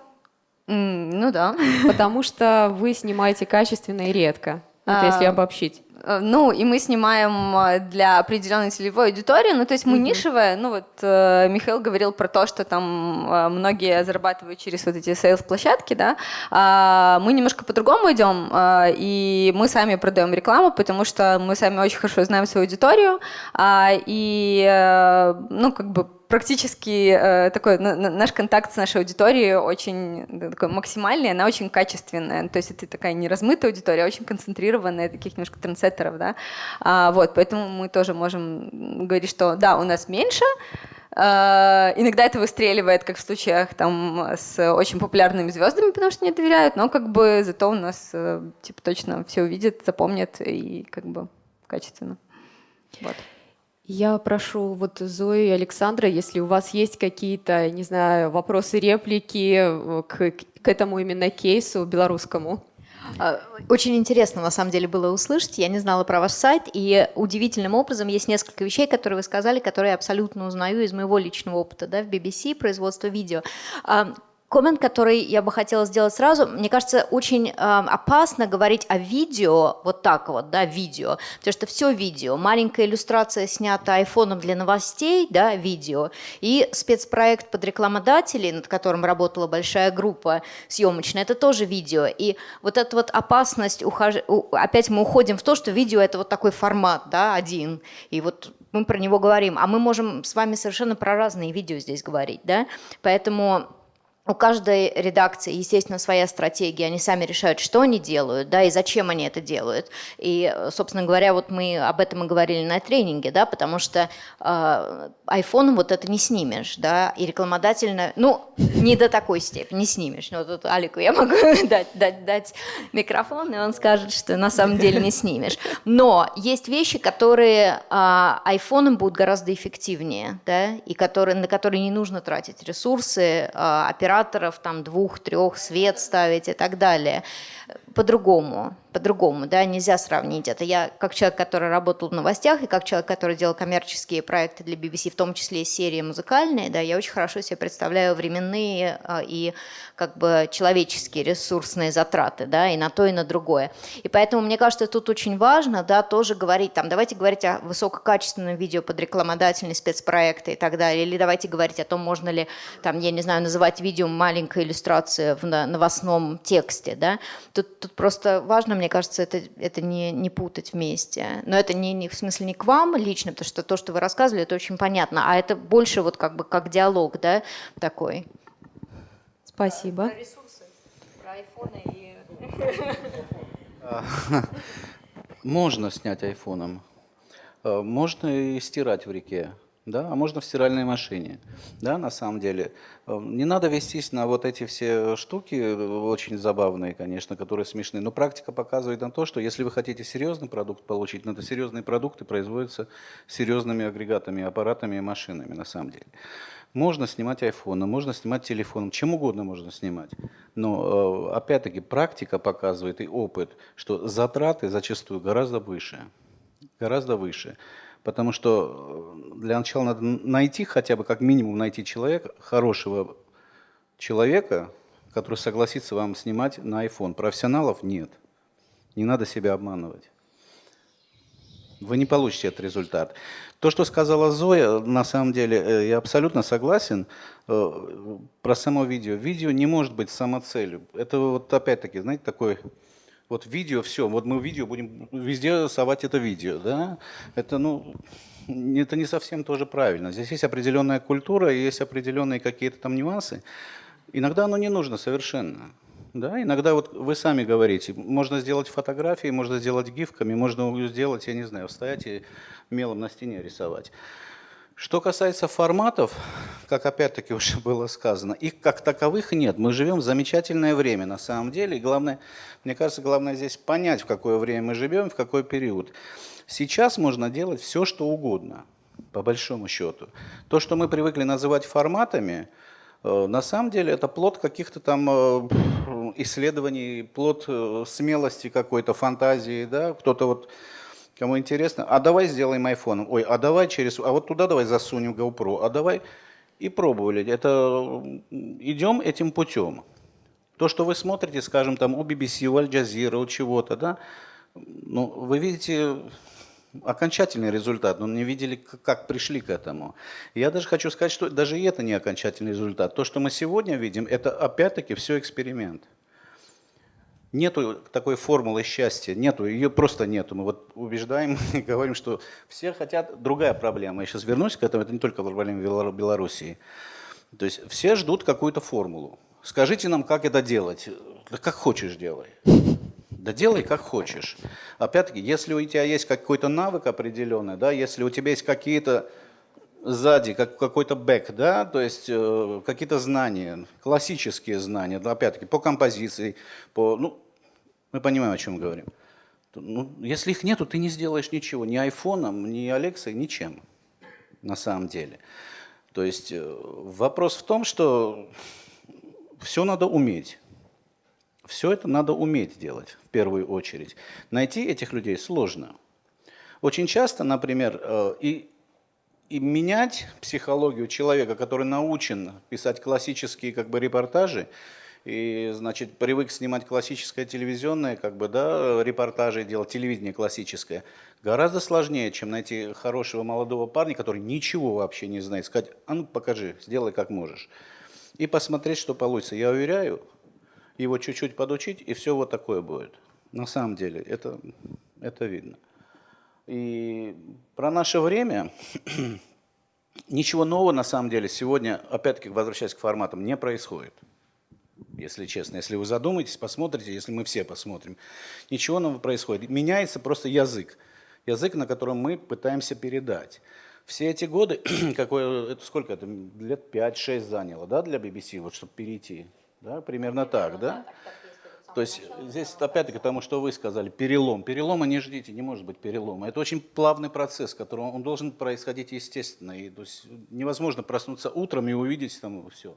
Mm, ну да. Потому что вы снимаете качественно и редко. Вот а, если обобщить. Э, ну, и мы снимаем э, для определенной целевой аудитории, ну, то есть мы mm-hmm. нишевая, ну, вот э, Михаил говорил про то, что там э, многие зарабатывают через вот эти сейлс-площадки, да, а мы немножко по-другому идем, э, и мы сами продаем рекламу, потому что мы сами очень хорошо знаем свою аудиторию, э, и, э, ну, как бы практически э, такой на, на, наш контакт с нашей аудиторией очень такой максимальный, она очень качественная. То есть это такая не размытая аудитория, а очень концентрированная, таких немножко трендсеттеров, да. А, вот, поэтому мы тоже можем говорить, что да, у нас меньше, Uh, иногда это выстреливает, как в случаях там с очень популярными звездами, потому что не доверяют, но как бы зато у нас uh, типа точно все увидят, запомнят и как бы качественно. Вот. Я прошу вот Зои и Александра, если у вас есть какие-то, не знаю, вопросы, реплики э, к, к этому именно кейсу белорусскому. А, очень интересно, на самом деле, было услышать. Я не знала про ваш сайт, и удивительным образом есть несколько вещей, которые вы сказали, которые я абсолютно узнаю из моего личного опыта да, в BBC, производство видео. Коммент, который я бы хотела сделать сразу, мне кажется, очень э, опасно говорить о видео, вот так вот, да, видео, потому что все видео, маленькая иллюстрация снята айфоном для новостей, да, видео, и спецпроект под рекламодателей, над которым работала большая группа съемочная, это тоже видео, и вот эта вот опасность, ухож... опять мы уходим в то, что видео это вот такой формат, да, один, и вот мы про него говорим, а мы можем с вами совершенно про разные видео здесь говорить, да, поэтому у каждой редакции, естественно, своя стратегия, они сами решают, что они делают, да, и зачем они это делают. И, собственно говоря, вот мы об этом и говорили на тренинге, да, потому что э, iPhone вот это не снимешь, да, и рекламодательно, ну, не до такой степени, не снимешь. Ну, тут Алику я могу дать, дать, дать микрофон, и он скажет, что на самом деле не снимешь. Но есть вещи, которые э, iPhone будут гораздо эффективнее, да, и которые, на которые не нужно тратить ресурсы, э, операторов, там двух, трех, свет ставить и так далее по-другому, по-другому, да, нельзя сравнить это. Я как человек, который работал в новостях, и как человек, который делал коммерческие проекты для BBC, в том числе и серии музыкальные, да, я очень хорошо себе представляю временные а, и как бы человеческие ресурсные затраты, да, и на то, и на другое. И поэтому, мне кажется, тут очень важно, да, тоже говорить, там, давайте говорить о высококачественном видео под рекламодательные спецпроекты и так далее, или давайте говорить о том, можно ли, там, я не знаю, называть видео маленькой иллюстрацией в новостном тексте, да, Тут, тут просто важно, мне кажется, это, это не, не путать вместе. Но это не, не в смысле не к вам лично, потому что то, что вы рассказывали, это очень понятно, а это больше вот как бы как диалог, да, такой. Спасибо. Про ресурсы, про айфоны и... Можно снять айфоном. Э, можно и стирать в реке да, а можно в стиральной машине, да, на самом деле. Эм, не надо вестись на вот эти все штуки, э, очень забавные, конечно, которые смешные, но практика показывает на то, что если вы хотите серьезный продукт получить, надо серьезные продукты производятся серьезными агрегатами, аппаратами и машинами, на самом деле. Можно снимать айфоном, можно снимать телефоном, чем угодно можно снимать. Но, э, опять-таки, практика показывает и опыт, что затраты зачастую гораздо выше. Гораздо выше. Потому что э, для начала надо найти, хотя бы как минимум найти человека, хорошего человека, который согласится вам снимать на iPhone. Профессионалов нет. Не надо себя обманывать. Вы не получите этот результат. То, что сказала Зоя, на самом деле, э, я абсолютно согласен э, про само видео. Видео не может быть самоцелью. Это вот опять-таки, знаете, такой вот видео, все, вот мы видео будем везде совать это видео, да, это, ну, это не совсем тоже правильно. Здесь есть определенная культура, есть определенные какие-то там нюансы. Иногда оно не нужно совершенно. Да, иногда вот вы сами говорите, можно сделать фотографии, можно сделать гифками, можно сделать, я не знаю, стоять и мелом на стене рисовать. Что касается форматов, как опять-таки уже было сказано, их как таковых нет. Мы живем в замечательное время на самом деле. И главное, мне кажется, главное здесь понять, в какое время мы живем, в какой период. Сейчас можно делать все, что угодно, по большому счету. То, что мы привыкли называть форматами, э, на самом деле это плод каких-то там э, исследований, плод э, смелости какой-то, фантазии. Да? Кто-то вот Кому интересно, а давай сделаем iPhone, ой, а давай через, а вот туда давай засунем GoPro, а давай и пробовали. Это идем этим путем. То, что вы смотрите, скажем, там у BBC, у Аль Jazeera, у чего-то, да, ну, вы видите окончательный результат, но не видели, как пришли к этому. Я даже хочу сказать, что даже это не окончательный результат. То, что мы сегодня видим, это опять-таки все эксперимент. Нету такой формулы счастья, нету, ее просто нету. Мы вот убеждаем и говорим, что все хотят, другая проблема. Я сейчас вернусь к этому, это не только проблема Белоруссии. То есть все ждут какую-то формулу. Скажите нам, как это делать. Да как хочешь делай. Да делай как хочешь. Опять-таки, если у тебя есть какой-то навык определенный, да, если у тебя есть какие-то сзади как, какой-то бэк, да, то есть э, какие-то знания, классические знания, да, опять-таки по композиции, по, ну, мы понимаем, о чем говорим. Ну, если их нету, ты не сделаешь ничего, ни айфоном, ни Алексой, ничем, на самом деле. То есть э, вопрос в том, что все надо уметь. Все это надо уметь делать в первую очередь. Найти этих людей сложно. Очень часто, например, э, и, и менять психологию человека, который научен писать классические как бы, репортажи, и, значит, привык снимать классическое телевизионное, как бы, да, репортажи делать, телевидение классическое, гораздо сложнее, чем найти хорошего молодого парня, который ничего вообще не знает, сказать, а ну покажи, сделай как можешь. И посмотреть, что получится. Я уверяю, его чуть-чуть подучить, и все вот такое будет. На самом деле, это, это видно. И про наше время ничего нового на самом деле сегодня, опять-таки возвращаясь к форматам, не происходит. Если честно, если вы задумаетесь, посмотрите, если мы все посмотрим, ничего нового происходит. Меняется просто язык. Язык, на котором мы пытаемся передать. Все эти годы, какое, это сколько это, лет 5-6 заняло, да, для BBC, вот, чтобы перейти да, примерно так, да? То есть здесь опять-таки тому, что вы сказали, перелом. Перелома не ждите, не может быть перелома. Это очень плавный процесс, который он должен происходить естественно. И, то есть невозможно проснуться утром и увидеть там все,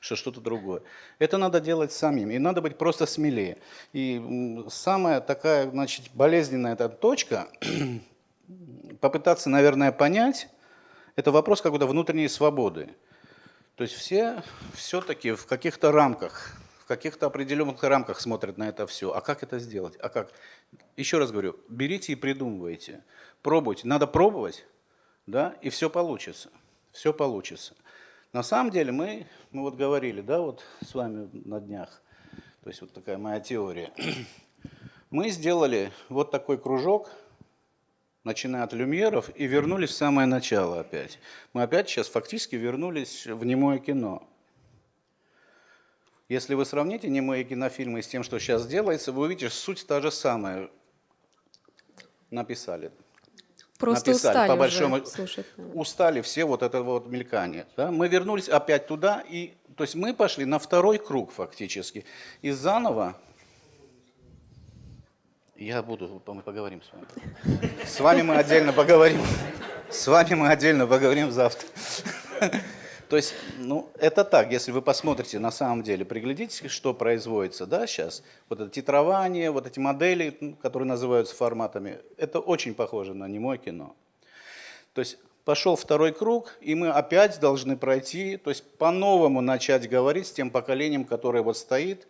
что что-то другое. Это надо делать самим, и надо быть просто смелее. И самая такая, значит, болезненная эта точка, попытаться, наверное, понять, это вопрос какой-то внутренней свободы. То есть все все-таки в каких-то рамках, в каких-то определенных рамках смотрят на это все. А как это сделать? А как? Еще раз говорю, берите и придумывайте. Пробуйте. Надо пробовать, да, и все получится. Все получится. На самом деле мы, мы вот говорили, да, вот с вами на днях, то есть вот такая моя теория. Мы сделали вот такой кружок, начиная от люмьеров, и вернулись в самое начало опять. Мы опять сейчас фактически вернулись в немое кино. Если вы сравните немые кинофильмы с тем, что сейчас делается, вы увидите, суть та же самая. Написали. Просто Написали, устали по большому, уже слушать. Устали все вот это вот мелькание. Да? Мы вернулись опять туда, и, то есть мы пошли на второй круг фактически. И заново я буду, мы поговорим с вами. С вами мы отдельно поговорим. С вами мы отдельно поговорим завтра. То есть, ну, это так, если вы посмотрите на самом деле, приглядитесь, что производится, да, сейчас. Вот это титрование, вот эти модели, ну, которые называются форматами, это очень похоже на немое кино. То есть, пошел второй круг, и мы опять должны пройти, то есть, по-новому начать говорить с тем поколением, которое вот стоит,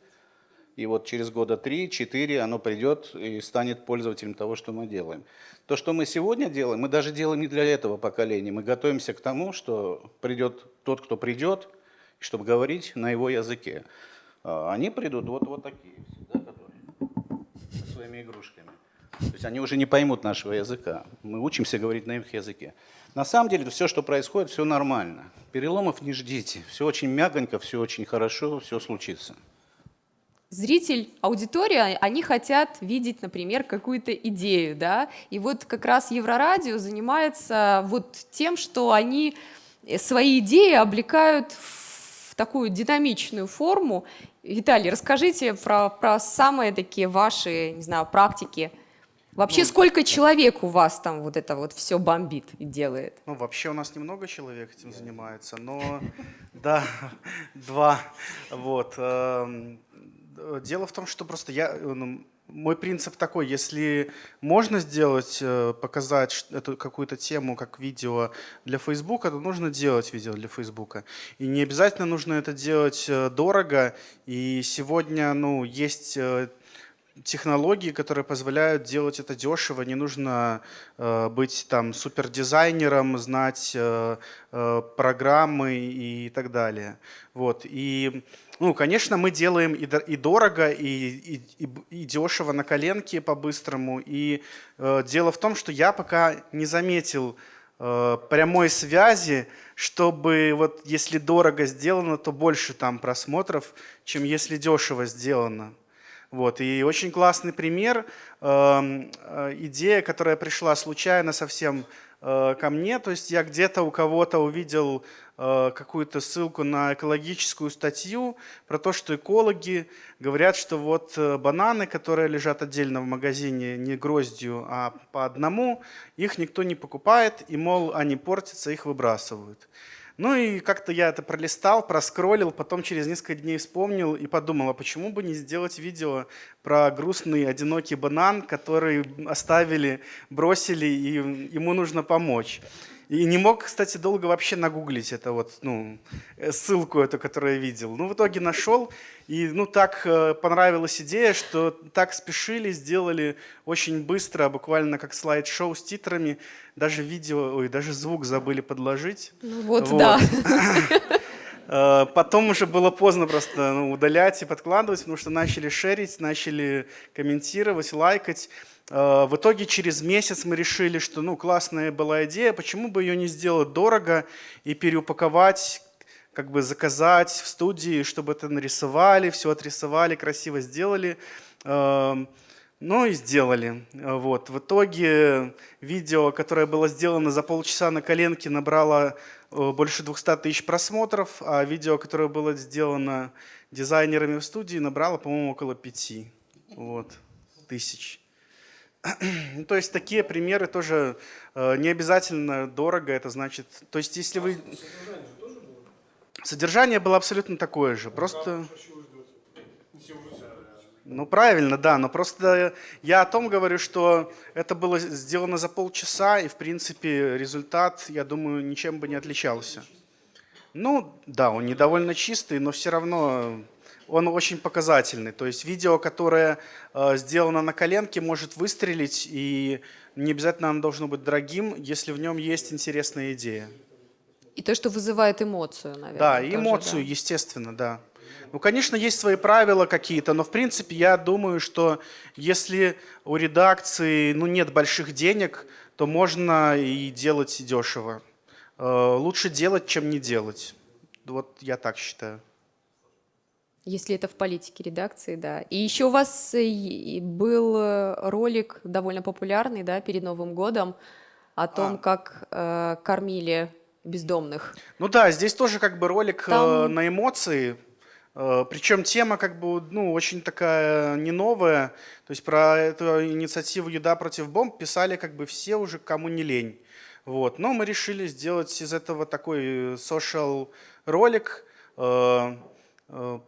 и вот через года 3-4 оно придет и станет пользователем того, что мы делаем. То, что мы сегодня делаем, мы даже делаем не для этого поколения. Мы готовимся к тому, что придет тот, кто придет, чтобы говорить на его языке. А они придут вот, вот такие, да, которые, со своими игрушками. То есть они уже не поймут нашего языка. Мы учимся говорить на их языке. На самом деле все, что происходит, все нормально. Переломов не ждите. Все очень мягонько, все очень хорошо, все случится зритель, аудитория, они хотят видеть, например, какую-то идею, да, и вот как раз Еврорадио занимается вот тем, что они свои идеи облекают в такую динамичную форму. Виталий, расскажите про, про самые такие ваши, не знаю, практики. Вообще, ну, сколько человек у вас там вот это вот все бомбит и делает? Ну, вообще у нас немного человек этим занимается, но да, два. Вот. Э, дело в том, что просто я, э, ну, мой принцип такой, если можно сделать, э, показать эту какую-то тему как видео для Фейсбука, то нужно делать видео для Фейсбука. И не обязательно нужно это делать дорого. И сегодня ну, есть технологии, которые позволяют делать это дешево. Не нужно быть там супердизайнером, знать программы и так далее. Вот. И ну, конечно, мы делаем и, и дорого, и, и, и дешево на коленке по-быстрому. И э, дело в том, что я пока не заметил э, прямой связи, чтобы вот если дорого сделано, то больше там просмотров, чем если дешево сделано. Вот. И очень классный пример, эм, э, идея, которая пришла случайно совсем ко мне. То есть я где-то у кого-то увидел Э, какую-то ссылку на экологическую статью про то, что экологи говорят, что вот э, бананы, которые лежат отдельно в магазине не гроздью, а по одному, их никто не покупает, и, мол, они портятся, их выбрасывают. Ну и как-то я это пролистал, проскроллил, потом через несколько дней вспомнил и подумал, а почему бы не сделать видео про грустный одинокий банан, который оставили, бросили, и ему нужно помочь. И не мог, кстати, долго вообще нагуглить это вот, ну, э, ссылку эту, которую я видел. Ну, в итоге нашел, и, ну, так э, понравилась идея, что так спешили, сделали очень быстро, буквально как слайд-шоу с титрами. Даже видео, ой, даже звук забыли подложить. Ну, вот, вот. да. Э, потом уже было поздно просто ну, удалять и подкладывать, потому что начали шерить, начали комментировать, лайкать. Э, в итоге через месяц мы решили, что ну, классная была идея, почему бы ее не сделать дорого и переупаковать, как бы заказать в студии, чтобы это нарисовали, все отрисовали, красиво сделали. Эм, ну и сделали. Вот. В итоге видео, которое было сделано за полчаса на коленке, набрало э, больше 200 тысяч просмотров, а видео, которое было сделано дизайнерами в студии, набрало, по-моему, около 5 вот, тысяч. Ну, то есть такие примеры тоже э, не обязательно дорого, это значит... То есть если вы... Содержание было абсолютно такое же, просто... Ну правильно, да, но просто я о том говорю, что это было сделано за полчаса, и в принципе результат, я думаю, ничем бы не отличался. Ну да, он недовольно чистый, но все равно он очень показательный. То есть видео, которое э, сделано на коленке, может выстрелить, и не обязательно оно должно быть дорогим, если в нем есть интересная идея. И то, что вызывает эмоцию, наверное. Да, тоже, эмоцию, да. естественно, да. Ну, конечно, есть свои правила какие-то, но в принципе я думаю, что если у редакции ну, нет больших денег, то можно и делать дешево. Э, лучше делать, чем не делать. Вот я так считаю. Если это в политике редакции, да. И еще у вас э, был э, ролик довольно популярный, да, перед Новым годом о том, а. как э, кормили бездомных. Ну да, здесь тоже как бы ролик Там... э, на эмоции. Э, причем тема как бы ну, очень такая не новая. То есть про эту инициативу «Еда против бомб» писали как бы все уже, кому не лень. Вот. Но мы решили сделать из этого такой social ролик. Э, э,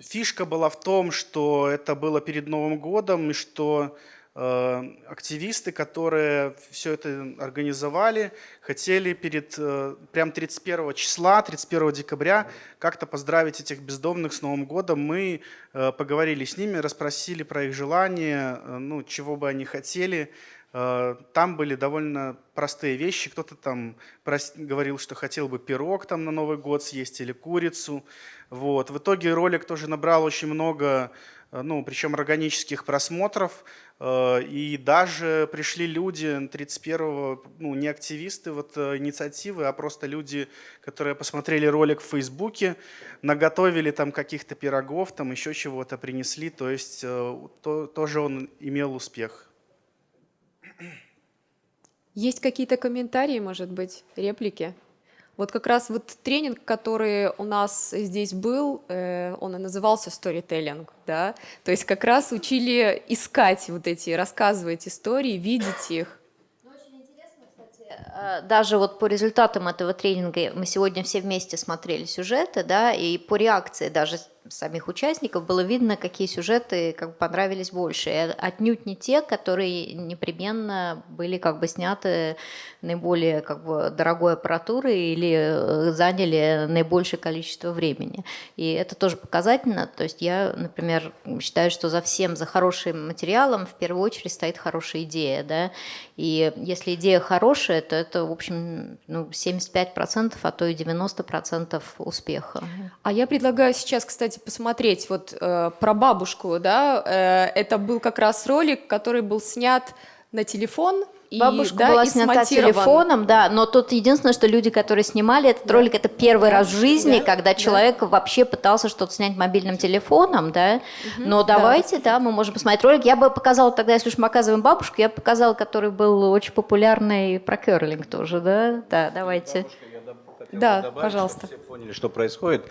фишка была в том, что это было перед Новым годом, и что э, активисты, которые все это организовали, хотели перед э, прям 31 числа, 31 декабря как-то поздравить этих бездомных с Новым годом. Мы э, поговорили с ними, расспросили про их желания, э, ну, чего бы они хотели. Э, там были довольно простые вещи. Кто-то там говорил, что хотел бы пирог там на Новый год съесть или курицу. Вот. В итоге ролик тоже набрал очень много, э, ну, причем органических просмотров. Э, и даже пришли люди 31-го, ну, не активисты вот, инициативы, а просто люди, которые посмотрели ролик в Фейсбуке, наготовили там каких-то пирогов, там еще чего-то принесли. То есть то, тоже он имел успех. Есть какие-то комментарии, может быть, реплики? Вот как раз вот тренинг, который у нас здесь был, э, он и назывался storytelling, да, то есть как раз учили искать вот эти, рассказывать истории, видеть их. Э, даже вот по результатам этого тренинга мы сегодня все вместе смотрели сюжеты, да, и по реакции даже самих участников было видно, какие сюжеты как бы понравились больше. И отнюдь не те, которые непременно были как бы сняты наиболее как бы дорогой аппаратурой или э, заняли наибольшее количество времени. И это тоже показательно. То есть я, например, считаю, что за всем, за хорошим материалом в первую очередь стоит хорошая идея. Да? И если идея хорошая, то это, в общем, ну, 75%, а то и 90% успеха. А я предлагаю сейчас, кстати, кстати, посмотреть вот э, про бабушку, да, э, это был как раз ролик, который был снят на телефон, и, Бабушка да, была снята телефоном, да, но тут единственное, что люди, которые снимали этот да. ролик, это первый да. раз в жизни, да. когда человек да. вообще пытался что-то снять мобильным телефоном, да. Угу. Но давайте, да. да, мы можем посмотреть ролик. Я бы показала тогда, если уж мы показываем бабушку, я бы показала, который был очень популярный про керлинг тоже, да. Да, давайте. Бабушка да, добавить, пожалуйста. Чтобы все поняли, что происходит.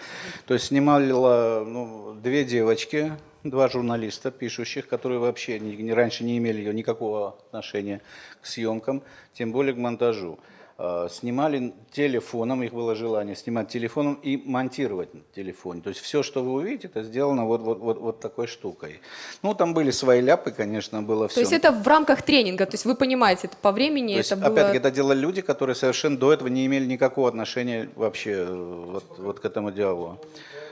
То есть снимали ну, две девочки, два журналиста, пишущих, которые вообще не, не, раньше не имели никакого отношения к съемкам, тем более к монтажу. Э, снимали телефоном, их было желание снимать телефоном и монтировать на телефоне. То есть все, что вы увидите, это сделано вот, вот, вот, вот такой штукой. Ну, там были свои ляпы, конечно, было все. То есть это в рамках тренинга, то есть вы понимаете, это по времени, то есть, это было... Опять-таки, это делали люди, которые совершенно до этого не имели никакого отношения вообще э, вот, вот к этому диалогу.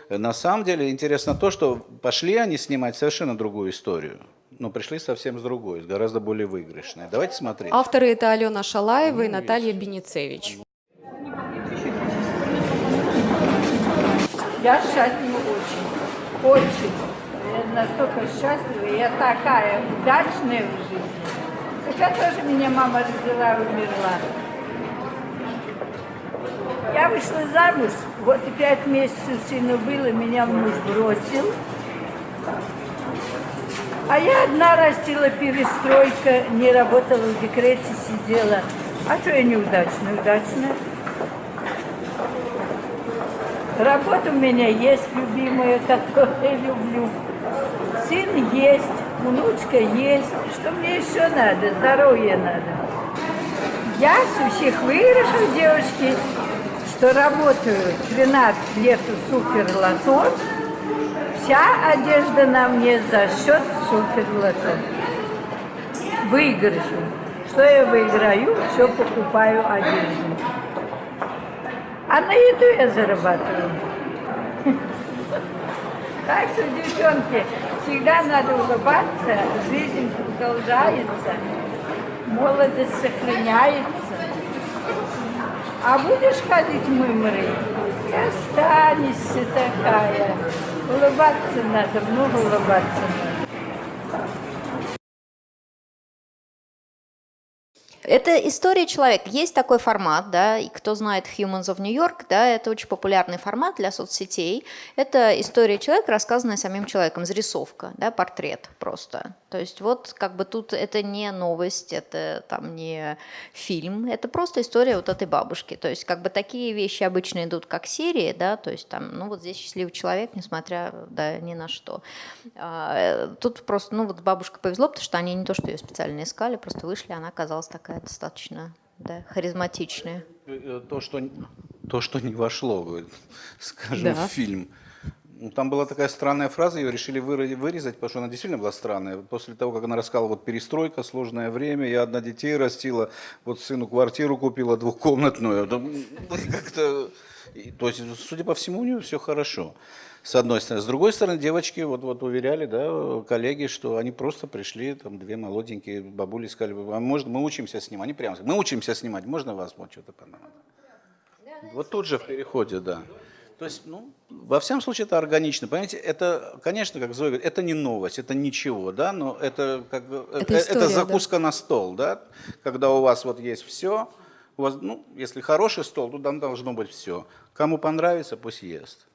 На самом деле интересно то, что пошли они снимать совершенно другую историю но пришли совсем с другой, с гораздо более выигрышной. Давайте смотреть. Авторы это Алена Шалаева и Наталья Беницевич. Я счастлива очень, очень. Я настолько счастлива, я такая удачная в жизни. Хотя тоже меня мама родила и умерла. Я вышла замуж, вот и пять месяцев сыну было, меня муж бросил. А я одна растила перестройка, не работала в декрете, сидела. А что я неудачная? Удачная. Работа у меня есть любимая, которую я люблю. Сын есть, внучка есть. Что мне еще надо? Здоровье надо. Я с всех выигрышев, девочки, что работаю 12 лет у супер лото, Вся одежда на мне за счет суперлото. Выигрышу. Что я выиграю, все покупаю одежду. А на еду я зарабатываю. Так что, девчонки, всегда надо улыбаться, жизнь продолжается, молодость сохраняется. А будешь ходить мымрой, и останешься такая. Улыбаться надо, много улыбаться надо. Это история человека. Есть такой формат, да, и кто знает Humans of New York, да, это очень популярный формат для соцсетей. Это история человека, рассказанная самим человеком, зарисовка, да, портрет просто. То есть вот как бы тут это не новость, это там не фильм, это просто история вот этой бабушки. То есть как бы такие вещи обычно идут как серии, да, то есть там, ну вот здесь счастливый человек, несмотря да, ни на что. А, тут просто, ну вот бабушка повезло, потому что они не то, что ее специально искали, просто вышли, она оказалась такая достаточно да, харизматичная. Э, то, что, то, что не вошло, скажем, да. в фильм. Ну, там была такая странная фраза, ее решили вырезать, потому что она действительно была странная. После того, как она рассказала, вот перестройка, сложное время, я одна детей растила, вот сыну квартиру купила двухкомнатную. Как-то, то есть, судя по всему, у нее все хорошо. С одной стороны. С другой стороны, девочки вот, вот уверяли, да, коллеги, что они просто пришли, там две молоденькие бабули сказали, а можно мы учимся снимать? Они прямо сказали, мы учимся снимать, можно вас вот что-то понадобится? Вот тут же в переходе, да. То есть, ну, во всяком случае, это органично. Понимаете, это, конечно, как Зоя говорит, это не новость, это ничего, да, но это, как, это, э, история, это закуска да. на стол, да, когда у вас вот есть все, у вас, ну, если хороший стол, то там должно быть все. Кому понравится, пусть ест.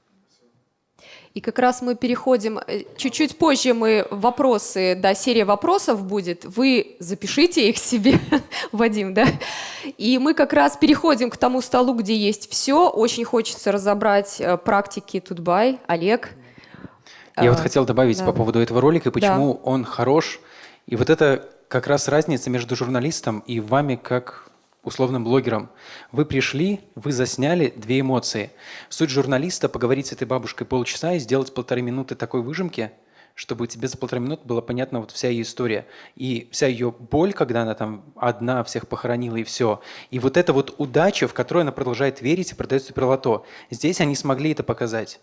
И как раз мы переходим, э, чуть-чуть позже мы вопросы, да, серия вопросов будет, вы запишите их себе, Вадим, да, и мы как раз переходим к тому столу, где есть все, очень хочется разобрать э, практики Тутбай, Олег. Я вот а, хотел добавить да. по поводу этого ролика, почему да. он хорош, и вот это как раз разница между журналистом и вами как условным блогером. Вы пришли, вы засняли две эмоции. Суть журналиста – поговорить с этой бабушкой полчаса и сделать полторы минуты такой выжимки, чтобы тебе за полторы минуты была понятна вот вся ее история. И вся ее боль, когда она там одна всех похоронила и все. И вот эта вот удача, в которую она продолжает верить и продает суперлото. Здесь они смогли это показать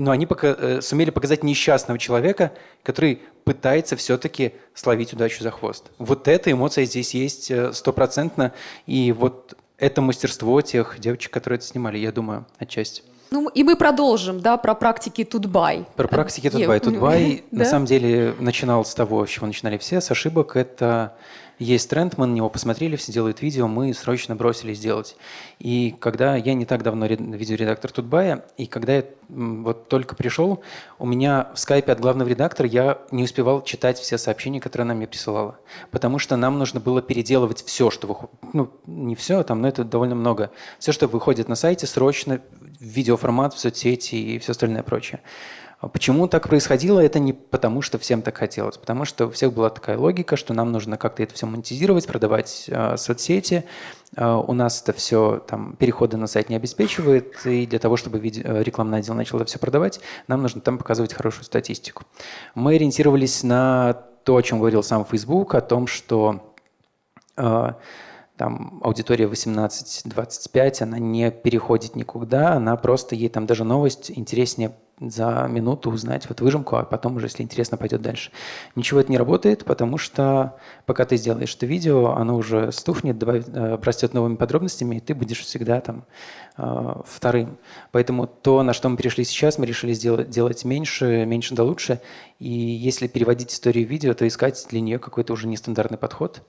но они пока, э, сумели показать несчастного человека, который пытается все-таки словить удачу за хвост. Вот эта эмоция здесь есть э, стопроцентно, и вот это мастерство тех девочек, которые это снимали, я думаю, отчасти. Ну и мы продолжим, да, про практики Тутбай. Про практики Тутбай. Тутбай на самом деле начинал с того, с чего начинали все, с ошибок. Это есть тренд, мы на него посмотрели, все делают видео, мы срочно бросились делать. И когда я не так давно видеоредактор Тутбая, и когда я вот только пришел, у меня в скайпе от главного редактора я не успевал читать все сообщения, которые она мне присылала. Потому что нам нужно было переделывать все, что выходит. Ну, не все там, но это довольно много. Все, что выходит на сайте, срочно в видеоформат, в соцсети и все остальное прочее. А почему так происходило? Это не потому, что всем так хотелось, потому что у всех была такая логика, что нам нужно как-то это все монетизировать, продавать э, соцсети. Э, у нас это все, там, переходы на сайт не обеспечивает, и для того, чтобы видео, рекламный отдел начал это все продавать, нам нужно там показывать хорошую статистику. Мы ориентировались на то, о чем говорил сам Facebook, о том, что э, там аудитория 18-25, она не переходит никуда, она просто, ей там даже новость интереснее за минуту узнать вот выжимку, а потом уже, если интересно, пойдет дальше. Ничего это не работает, потому что пока ты сделаешь это видео, оно уже стухнет, добавит, э, растет новыми подробностями, и ты будешь всегда там э, вторым. Поэтому то, на что мы перешли сейчас, мы решили сделать, делать меньше, меньше да лучше. И если переводить историю видео, то искать для нее какой-то уже нестандартный подход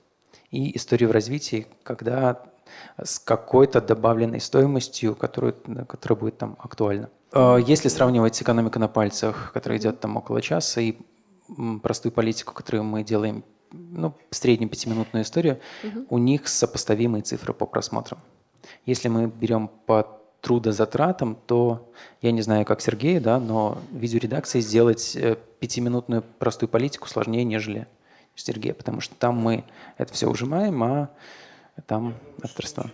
и историю в развитии, когда с какой-то добавленной стоимостью, которую, которая будет там актуальна. А, если сравнивать экономику на пальцах, которая идет там около часа, и простую политику, которую мы делаем, ну, среднюю пятиминутную историю, угу. у них сопоставимые цифры по просмотрам. Если мы берем по трудозатратам, то я не знаю, как Сергей, да, но видеоредакции сделать э, пятиминутную простую политику сложнее, нежели Сергея, потому что там мы это все ужимаем, а там авторство.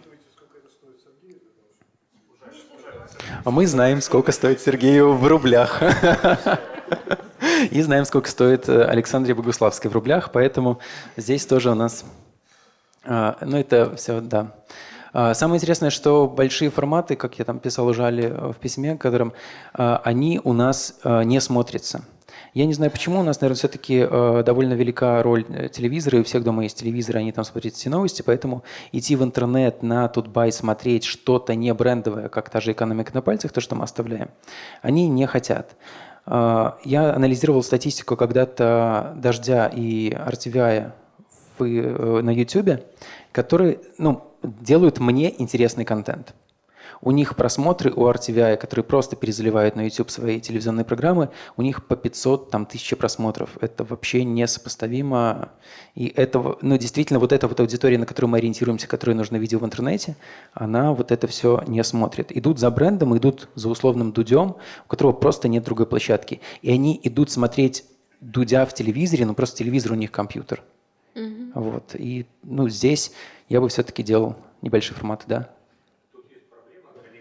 А мы знаем, сколько стоит Сергею в рублях. И знаем, сколько стоит э, Александре Богуславской в рублях, поэтому здесь тоже у нас... А, ну, это все, да. А, самое интересное, что большие форматы, как я там писал уже в письме, которым а, они у нас не смотрятся. Я не знаю почему, у нас, наверное, все-таки э, довольно велика роль э, телевизора, и у всех дома есть телевизор, они там смотрят все новости, поэтому идти в интернет на Тутбай смотреть что-то не брендовое, как та же экономика на пальцах, то, что мы оставляем, они не хотят. Э, я анализировал статистику когда-то Дождя и RTVI в, э, на YouTube, которые ну, делают мне интересный контент. У них просмотры у RTVI, которые просто перезаливают на YouTube свои телевизионные программы, у них по 500 там, тысяч просмотров. Это вообще несопоставимо. И это, ну, действительно, вот эта вот аудитория, на которую мы ориентируемся, которой нужно видео в интернете, она вот это все не смотрит. Идут за брендом, идут за условным дудем, у которого просто нет другой площадки. И они идут смотреть дудя в телевизоре, но просто телевизор у них компьютер. Mm-hmm. Вот. И ну, здесь я бы все-таки делал небольшие форматы, да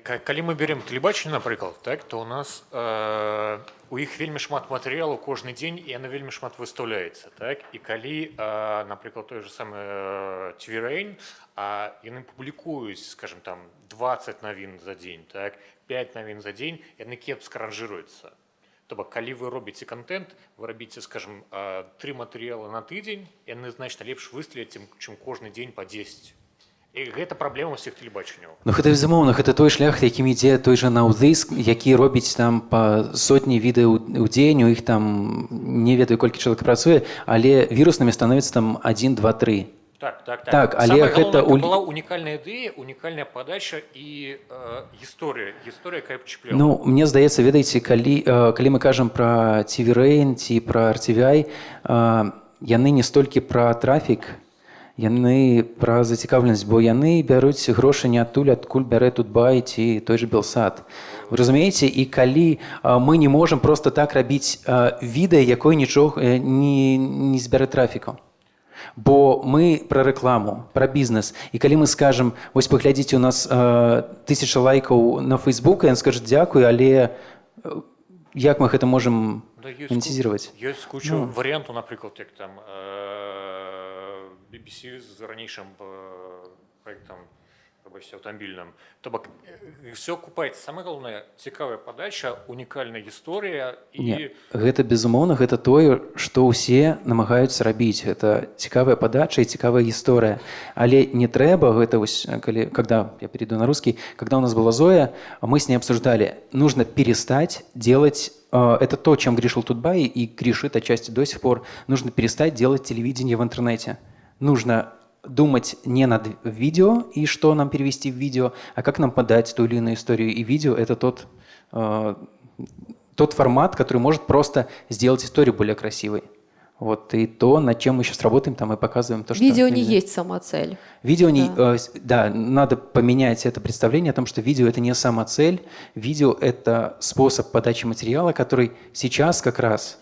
калі мы берем тэлебачанне напрыклад так то у нас э, у іх вельмі шмат матэрыялу кожны дзень і яна вельмі шмат выстаўляецца так і калі э, напрыклад той же самы цверэйн а яны публікуюць скажем там 20 навін за дзень так 5 навін за дзень яны кепска ранжируюцца то бок калі вы робіце контент вы рабіце скажем три матэрыялы на тыдзень яны значна лепш выстреліць чым кожны дзень по 10 І гэта праблема ўсіх тэлебачанняў Ну гэта безумоўна гэта той шлях якім ідзе той жа наўдыск які робіць там па сотні відэо ў дзень у іх там не ведаю колькі чалавек працуе але віруснымі становіцца там 1 2 3 так, так, так. так але Самое гэта у... была унікальная ідэя унікальная падача і э, гісторыя гісторыя якая чіпля Ну мне здаецца ведаеце калі э, калі мы кажам пра ціверэйн ці пра арцівяй э, яны не столькі пра трафік яны пра зацікаўленасць бо яны бяруць грошы не адтуль адкуль бярэ тут бай ці той же белсад вы разумееце і калі мы не можемм просто так рабіць відэа якой нічога не, не збярэ трафіку бо мы пра рэкламу пра бізнес і калі мы скажем вось паглядзіце у нас тысяча лайкаў на фейсбук ён скажет дзякую але як мы гэта можемм монетизировать ёсць кучу ну. варыянту напрыклад як там э BBC з ранейшым проектам аўтамабільным то бок все купаецца самое галоўнае цікавая падача унікальная гісторыя і Не, гэта безумоўна гэта тое што ўсе намагаюцца рабіць это цікавая падача і цікавая гісторыя але не трэба гэта вось калі когда я перейду на русский когда у нас была зоя мы с ней обсуждали нужно перестать делать это то чем грешил тутбай и грешит отчасти до сих пор нужно перестать делать телевидение в интернете нужно думать не над видео и что нам перевести в видео, а как нам подать ту или иную историю. И видео – это тот, э, тот формат, который может просто сделать историю более красивой. Вот, и то, над чем мы сейчас работаем, там мы показываем то, что... Видео нельзя. не есть самоцель. Видео да. не... Э, да, надо поменять это представление о том, что видео – это не самоцель. Видео – это способ подачи материала, который сейчас как раз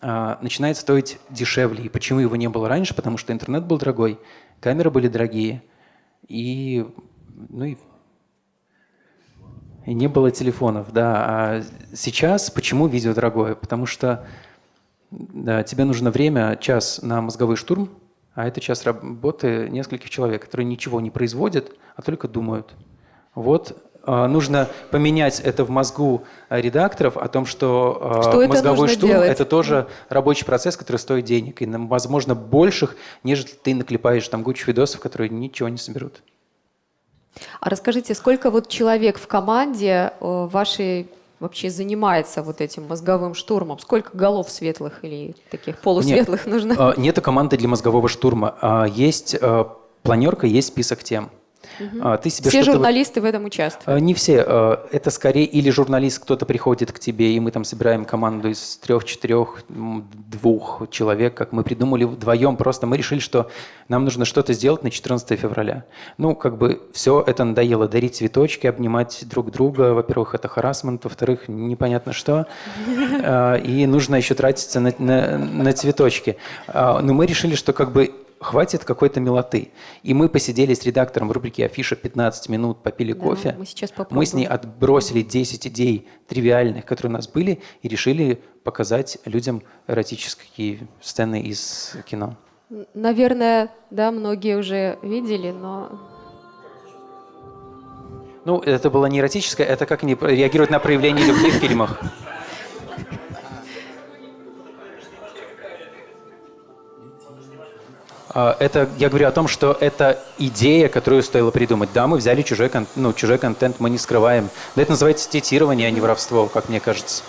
начинает стоить дешевле. И почему его не было раньше? Потому что интернет был дорогой, камеры были дорогие, и, ну и и не было телефонов, да. А сейчас почему видео дорогое? Потому что да, тебе нужно время, час на мозговой штурм, а это час работы нескольких человек, которые ничего не производят, а только думают. Вот а, нужно поменять это в мозгу редакторов о том, что, а, что мозговой штурм делать? это тоже рабочий процесс, который стоит денег, и, возможно, больших, нежели ты наклепаешь там кучу видосов, которые ничего не соберут. А расскажите, сколько вот человек в команде э, вашей вообще занимается вот этим мозговым штурмом? Сколько голов светлых или таких полусветлых Нет, нужно? Нет команды для мозгового штурма. А есть планерка, есть список тем. Угу. Ты себе все журналисты в этом участвуют? А, не все. А, это скорее или журналист, кто-то приходит к тебе, и мы там собираем команду из трех, четырех, двух человек, как мы придумали вдвоем. Просто мы решили, что нам нужно что-то сделать на 14 февраля. Ну, как бы все это надоело. Дарить цветочки, обнимать друг друга. Во-первых, это харасмент, во-вторых, непонятно что. И нужно еще тратиться на, на, на цветочки. Но мы решили, что как бы хватит какой-то милоты. И мы посидели с редактором в рубрике «Афиша» 15 минут, попили да, кофе. Мы, сейчас мы с ней отбросили 10 идей тривиальных, которые у нас были, и решили показать людям эротические сцены из кино. Наверное, да, многие уже видели, но... Ну, это было не эротическое, это как они реагируют на проявление любви в фильмах. Это, я говорю о том, что это идея, которую стоило придумать. Да, мы взяли чужой, ну, чужой контент, мы не скрываем. Да, это называется цитирование, а не воровство, как мне кажется.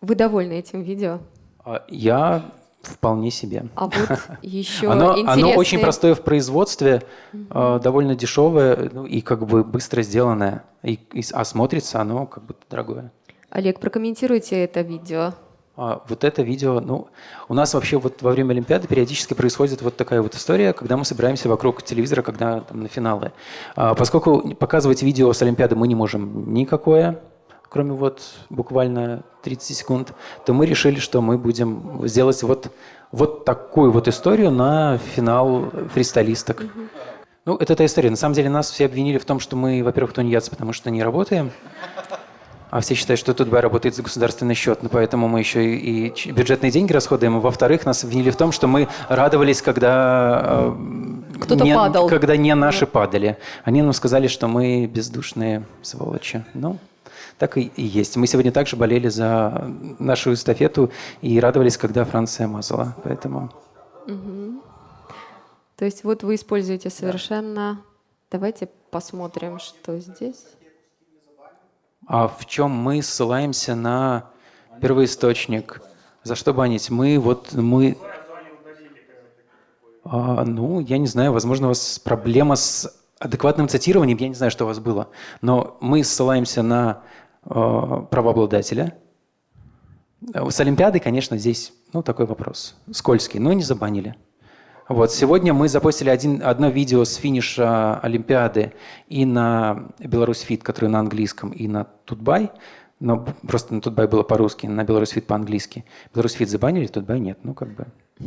Вы довольны этим видео? А, я вполне себе. А вот еще оно, интересные... оно очень простое в производстве, угу. довольно дешевое ну, и как бы быстро сделанное. И, и, а смотрится оно как бы дорогое. Олег, прокомментируйте это видео. А, вот это видео, ну, у нас вообще вот во время Олимпиады периодически происходит вот такая вот история, когда мы собираемся вокруг телевизора, когда там на финалы. А, поскольку показывать видео с Олимпиады мы не можем никакое, кроме вот буквально 30 секунд, то мы решили, что мы будем сделать вот, вот такую вот историю на финал фристайлисток. Ну, это та история. На самом деле нас все обвинили в том, что мы, во-первых, тунеядцы, потому что не работаем. А все считают, что Тутбай работает за государственный счет, но поэтому мы еще и, бюджетные деньги расходуем. И во-вторых, нас обвинили в том, что мы радовались, когда, э, Кто-то не, падал. когда не наши падали. Они нам сказали, что мы бездушные сволочи. Ну, так и, и есть. Мы сегодня также болели за нашу эстафету и радовались, когда Франция мазала. Поэтому... Угу. То есть вот вы используете совершенно... Давайте посмотрим, что здесь. А в чем мы ссылаемся на первоисточник? За что банить? Мы вот мы... А, ну, я не знаю, возможно, у вас проблема с адекватным цитированием, я не знаю, что у вас было, но мы ссылаемся на э, правообладателя. С Олимпиадой, конечно, здесь ну, такой вопрос, скользкий, но не забанили. Вот, сегодня мы запустили один, одно видео с финиша Олимпиады и на Беларусь Фит, который на английском, и на Тутбай. Но просто на Тутбай было по-русски, на Беларусь Фит по-английски. Беларусь Фит забанили, Тутбай нет. Ну, как бы.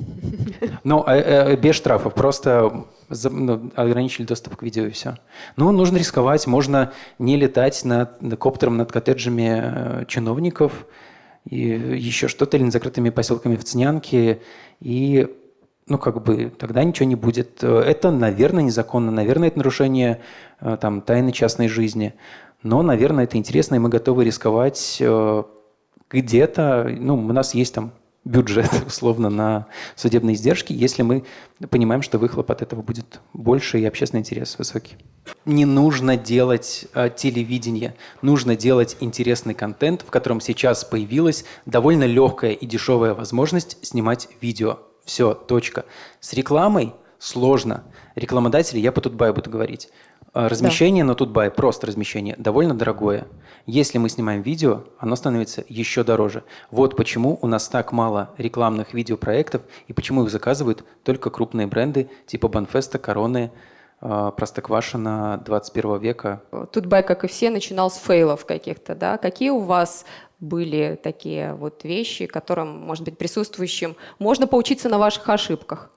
Ну, э, э, без штрафов, просто ну, ограничили доступ к видео и все. Ну, нужно рисковать, можно не летать над, коптером над коттеджами э, чиновников, и еще что-то, или над закрытыми поселками в Цнянке, и ну, как бы, тогда ничего не будет. Это, наверное, незаконно, наверное, это нарушение э, там, тайны частной жизни. Но, наверное, это интересно, и мы готовы рисковать э, где-то. Ну, у нас есть там бюджет, условно, на судебные издержки, если мы понимаем, что выхлоп от этого будет больше и общественный интерес высокий. Не нужно делать э, телевидение, нужно делать интересный контент, в котором сейчас появилась довольно легкая и дешевая возможность снимать видео. Все, точка. С рекламой сложно. Рекламодатели, я по Тутбаю буду говорить, А, размещение да. на Тутбай, просто размещение, довольно дорогое. Если мы снимаем видео, оно становится еще дороже. Вот почему у нас так мало рекламных видеопроектов и почему их заказывают только крупные бренды типа Банфеста, Короны, а, Простоквашина 21 века. Тутбай, как и все, начинал с фейлов каких-то, да? Какие у вас были такие вот вещи, которым, может быть, присутствующим можно поучиться на ваших ошибках?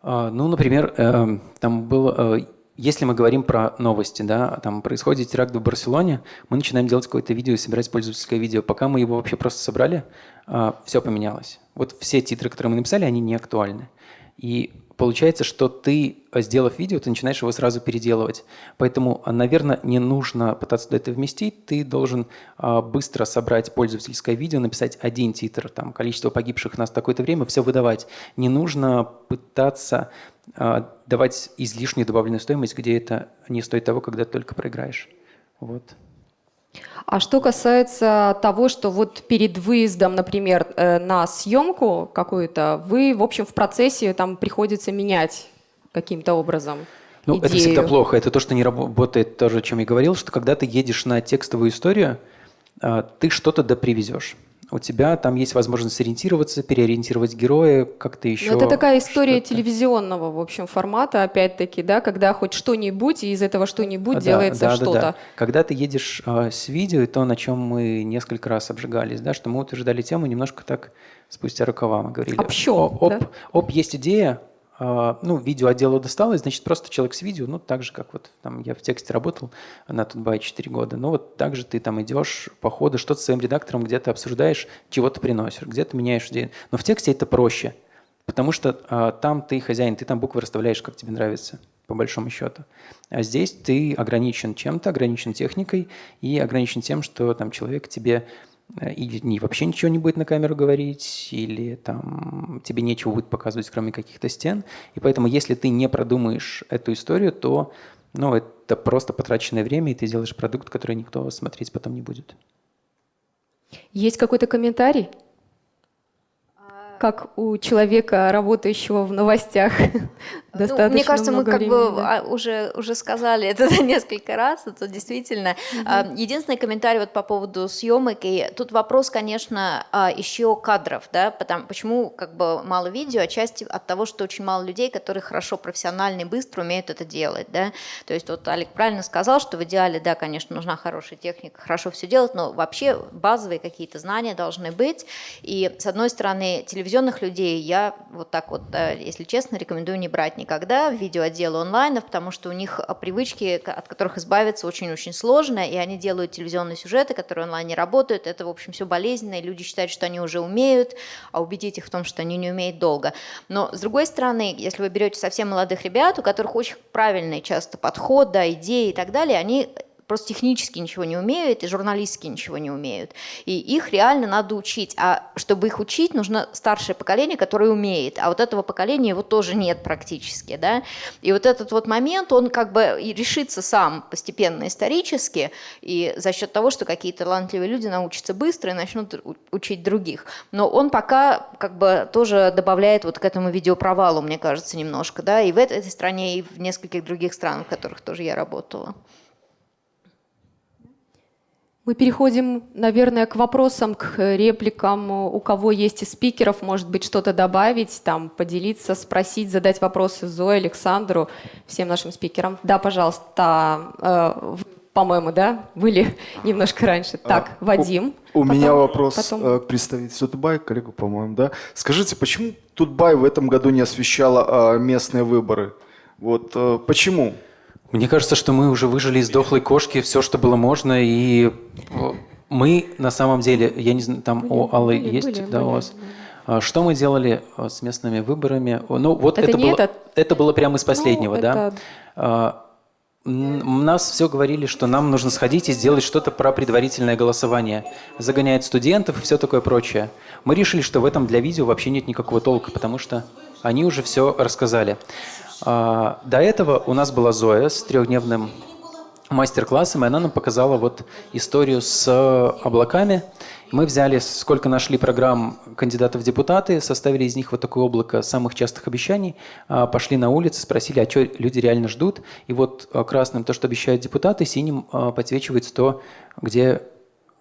А, ну, например, эм, там был э, если мы говорим про новости, да, там происходит теракт в Барселоне, мы начинаем делать какое-то видео собирать пользовательское видео. Пока мы его вообще просто собрали, а, все поменялось. Вот все титры, которые мы написали, они не актуальны. И получается, что ты, э, сделав видео, ты начинаешь его сразу переделывать. Поэтому, э, наверное, не нужно пытаться это вместить. Ты должен а, быстро собрать пользовательское видео, написать один титр, там, количество погибших нас такое-то время, все выдавать. Не нужно пытаться давать излишнюю добавленную стоимость, где это не стоит того, когда только проиграешь. Вот. А что касается того, что вот перед выездом, например, э, на съемку какую-то, вы, в общем, в процессе там приходится менять каким-то образом. Ну, идею. это всегда плохо. Это то, что не работает, тоже, о чем я говорил, что когда ты едешь на текстовую историю, а, ты что-то допривезешь у тебя там есть возможность сориентироваться, переориентировать героя, как-то еще. Но это такая история телевизионного, в общем, формата, опять-таки, да, когда хоть что-нибудь, и из этого что-нибудь да, делается да, что-то. Да, да. Когда ты едешь э, с видео, и то, на чем мы несколько раз обжигались, да, что мы утверждали тему немножко так спустя рукава, мы говорили. Общо, оп, да? оп, есть идея, а, ну, видео отделу досталось, значит, просто человек с видео, ну, так же, как вот там я в тексте работал на Тутбай 4 года, ну, вот так же ты там идешь по ходу, что-то с своим редактором где-то обсуждаешь, чего-то приносишь, где-то меняешь идею. Но в тексте это проще, потому что а, там ты хозяин, ты там буквы расставляешь, как тебе нравится, по большому счету. А здесь ты ограничен чем-то, ограничен техникой и ограничен тем, что там человек тебе и не, вообще ничего не будет на камеру говорить, или там тебе нечего будет показывать, кроме каких-то стен. И поэтому, если ты не продумаешь эту историю, то ну, это просто потраченное время, и ты делаешь продукт, который никто смотреть потом не будет. Есть какой-то комментарий? как у человека, работающего в новостях, достаточно ну, Мне кажется, мы как времени, бы да. А, уже, уже сказали это несколько раз, это действительно. Угу. Единственный комментарий вот по поводу съемок, и тут вопрос, конечно, а, еще кадров, да, потому, почему как бы мало видео, отчасти от того, что очень мало людей, которые хорошо, профессионально и быстро умеют это делать, да, то есть вот Олег правильно сказал, что в идеале, да, конечно, нужна хорошая техника, хорошо все делать, но вообще базовые какие-то знания должны быть, и с одной стороны, телевизионных людей я вот так вот, если честно, рекомендую не брать никогда в видеоотделы онлайнов, потому что у них а, привычки, от которых избавиться очень-очень сложно, и они делают телевизионные сюжеты, которые онлайн не работают. Это, в общем, все болезненно, и люди считают, что они уже умеют, а убедить их в том, что они не умеют долго. Но, с другой стороны, если вы берете совсем молодых ребят, у которых очень правильный часто подход, да, идеи и так далее, они просто технически ничего не умеют и журналистски ничего не умеют. И их реально надо учить. А чтобы их учить, нужно старшее поколение, которое умеет. А вот этого поколения его тоже нет практически. Да? И вот этот вот момент, он как бы и решится сам постепенно исторически, и за счет того, что какие-то талантливые люди научатся быстро и начнут учить других. Но он пока как бы тоже добавляет вот к этому видеопровалу, мне кажется, немножко. Да? И в этой стране, и в нескольких других странах, в которых тоже я работала. Мы переходим, наверное, к вопросам, к репликам. У кого есть из спикеров, может быть, что-то добавить, там, поделиться, спросить, задать вопросы Зое, Александру, всем нашим спикерам. Да, пожалуйста, э, по-моему, да, были немножко раньше. А, так, Вадим. У, у потом, меня вопрос потом... Э, к представителю Тутбай, коллегу, по-моему, да. Скажите, почему Тутбай в этом году не освещала э, местные выборы? Вот э, почему? Мне кажется, что мы уже выжили из дохлой кошки все, что было можно, и мы на самом деле, я не знаю, там были, у Аллы были, есть, были, да, были, у вас? Были. Что мы делали а, с местными выборами? Ну, вот это, это было, это... это было прямо из ну, последнего, ну, да. Это... Нас все говорили, что нам нужно сходить и сделать что-то про предварительное голосование, загонять студентов и все такое прочее. Мы решили, что в этом для видео вообще нет никакого толка, потому что они уже все рассказали. А, до этого у нас была Зоя с трехдневным мастер-классом, и она нам показала вот историю с облаками. Мы взяли, сколько нашли программ кандидатов в депутаты, составили из них вот такое облако самых частых обещаний, а, пошли на улицы, спросили, а что люди реально ждут. И вот а, красным то, что обещают депутаты, синим а, подсвечивается то, где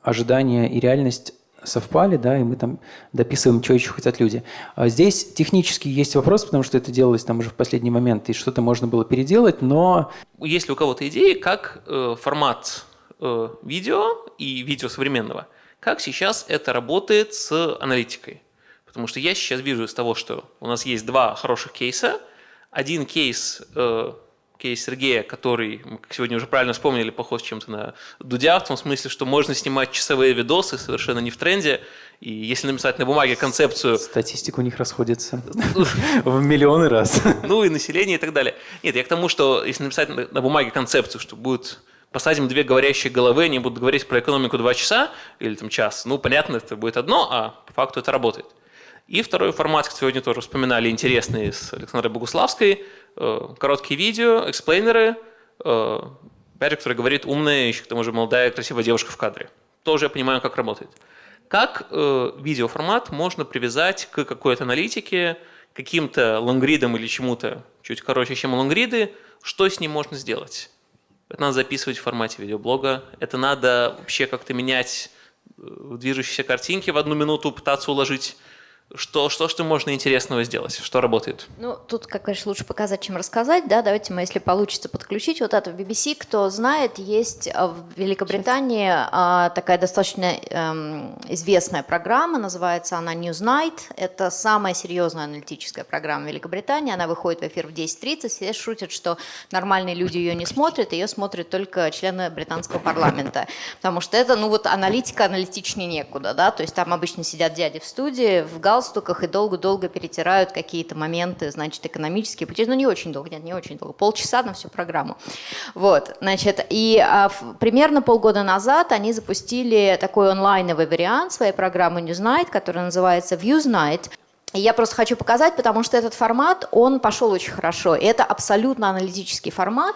ожидания и реальность совпали, да, и мы там дописываем, что еще хотят люди. Здесь технически есть вопрос, потому что это делалось там уже в последний момент, и что-то можно было переделать, но... Есть ли у кого-то идеи, как э, формат э, видео и видео современного – как сейчас это работает с аналитикой? Потому что я сейчас вижу из того, что у нас есть два хороших кейса. Один кейс, э, кейс Сергея, который, мы сегодня уже правильно вспомнили, похож чем-то на Дудя, в том смысле, что можно снимать часовые видосы совершенно не в тренде, и если написать на бумаге концепцию... Статистика у них расходится в миллионы раз. Ну и население и так далее. Нет, я к тому, что если написать на бумаге концепцию, что будет посадим две говорящие головы, они будут говорить про экономику два часа или там час, ну, понятно, это будет одно, а по факту это работает. И второй формат, сегодня тоже вспоминали, интересный с Александрой Богуславской, короткие видео, эксплейнеры, э, опять который говорит умная, еще к тому же молодая, красивая девушка в кадре. Тоже я понимаю, как работает. Как э, видеоформат можно привязать к какой-то аналитике, каким-то лонгридам или чему-то чуть короче, чем лонгриды, что с ним можно сделать? Это надо записывать в формате видеоблога. Это надо вообще как-то менять э, движущиеся картинки в одну минуту, пытаться уложить что, что, что можно интересного сделать? Что работает? Ну, тут, как конечно, лучше показать, чем рассказать. Да? Давайте мы, если получится, подключить вот это в BBC. Кто знает, есть а, в Великобритании а, такая достаточно эм, известная программа, называется она Newsnight. Это самая серьезная аналитическая программа Великобритании. Она выходит в эфир в 10.30. Все шутят, что нормальные люди ее не смотрят, ее смотрят только члены британского парламента. Потому что это, ну вот, аналитика аналитичнее некуда. Да? То есть там обычно сидят дяди в студии, в галстуке, галстуках и долго-долго перетирают какие-то моменты, значит, экономические пути. Ну, не очень долго, нет, не очень долго, полчаса на всю программу. Вот, значит, и а, в, примерно полгода назад они запустили такой онлайновый вариант своей программы Newsnight, который называется Viewsnight. И я просто хочу показать, потому что этот формат, он пошел очень хорошо. И это абсолютно аналитический формат.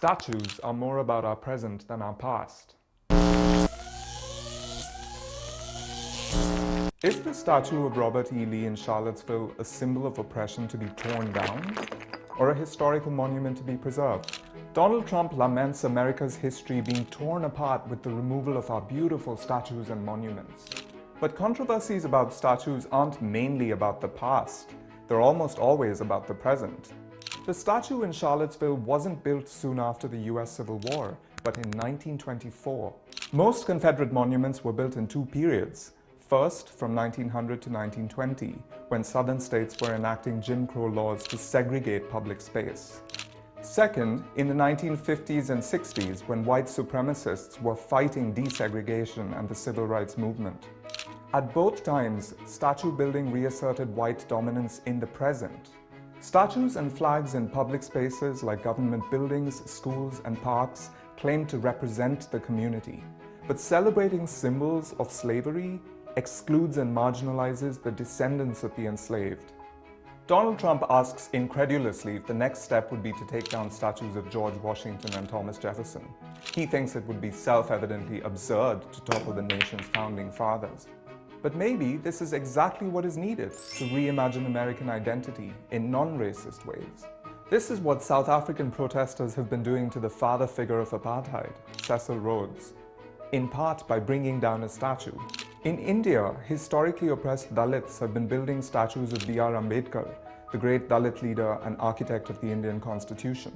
Statues are more about our present than our past. Is the statue of Robert E. Lee in Charlottesville a symbol of oppression to be torn down or a historical monument to be preserved? Donald Trump laments America's history being torn apart with the removal of our beautiful statues and monuments. But controversies about statues aren't mainly about the past. They're almost always about the present. The statue in Charlottesville wasn't built soon after the US Civil War, but in 1924. Most Confederate monuments were built in two periods, First, from 1900 to 1920, when southern states were enacting Jim Crow laws to segregate public space. Second, in the 1950s and 60s, when white supremacists were fighting desegregation and the civil rights movement. At both times, statue building reasserted white dominance in the present. Statues and flags in public spaces like government buildings, schools, and parks claim to represent the community. But celebrating symbols of slavery excludes and marginalizes the descendants of the enslaved. Donald Trump asks incredulously if the next step would be to take down statues of George Washington and Thomas Jefferson. He thinks it would be self-evidently absurd to topple the nation's founding fathers. But maybe this is exactly what is needed to reimagine American identity in non-racist ways. This is what South African protesters have been doing to the father figure of apartheid, Cecil Rhodes, in part by bringing down a statue in India, historically oppressed Dalits have been building statues of B.R. Ambedkar, the great Dalit leader and architect of the Indian constitution.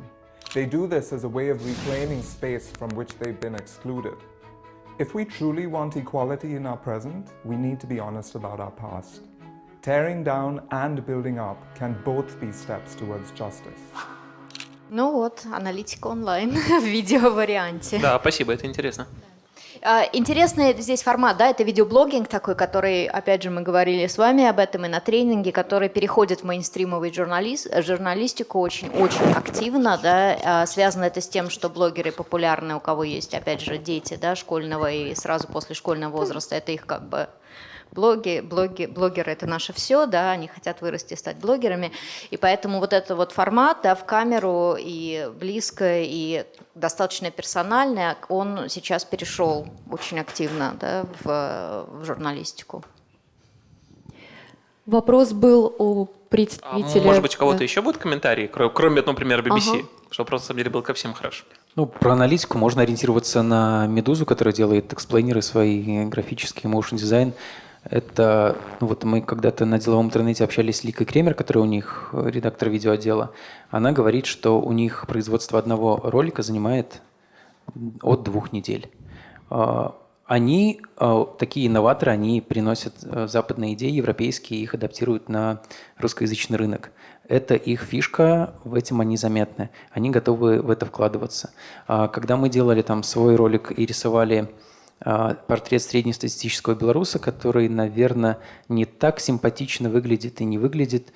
They do this as a way of reclaiming space from which they've been excluded. If we truly want equality in our present, we need to be honest about our past. Tearing down and building up can both be steps towards justice. Ну вот, аналитика онлайн в видеоварианте. Да, спасибо, это интересно. А, интересный здесь формат, да, это видеоблогинг такой, который, опять же, мы говорили с вами об этом и на тренинге, который переходит в мейнстримовый журналист, журналистику очень-очень активно, да, а, связано это с тем, что блогеры популярны, у кого есть, опять же, дети, да, школьного и сразу после школьного возраста, это их как бы блоги, блоги, блогеры это наше все, да, они хотят вырасти и стать блогерами, и поэтому вот этот вот формат, да, в камеру и близко, и достаточно персональный, он сейчас перешел очень активно, да, в, в журналистику. Вопрос был о представителе... А, может быть, у кого-то да. еще будут комментарии, кроме, например, BBC? Ага. Что вопрос, на самом деле, был ко всем хорош. Ну, про аналитику можно ориентироваться на Медузу, которая делает эксплейнеры свои, графический motion дизайн. Это, ну вот мы когда-то на деловом интернете общались с Ликой Кремер, которая у них редактор видеоотдела. Она говорит, что у них производство одного ролика занимает от двух недель. А, они, э, такие инноваторы, они приносят э, западные идеи, европейские, их адаптируют на русскоязычный рынок. Это их фишка, в этом они заметны. Они готовы в это вкладываться. А когда мы делали там свой ролик и рисовали э, портрет среднестатистического белоруса, который, наверное, не так симпатично выглядит и не выглядит,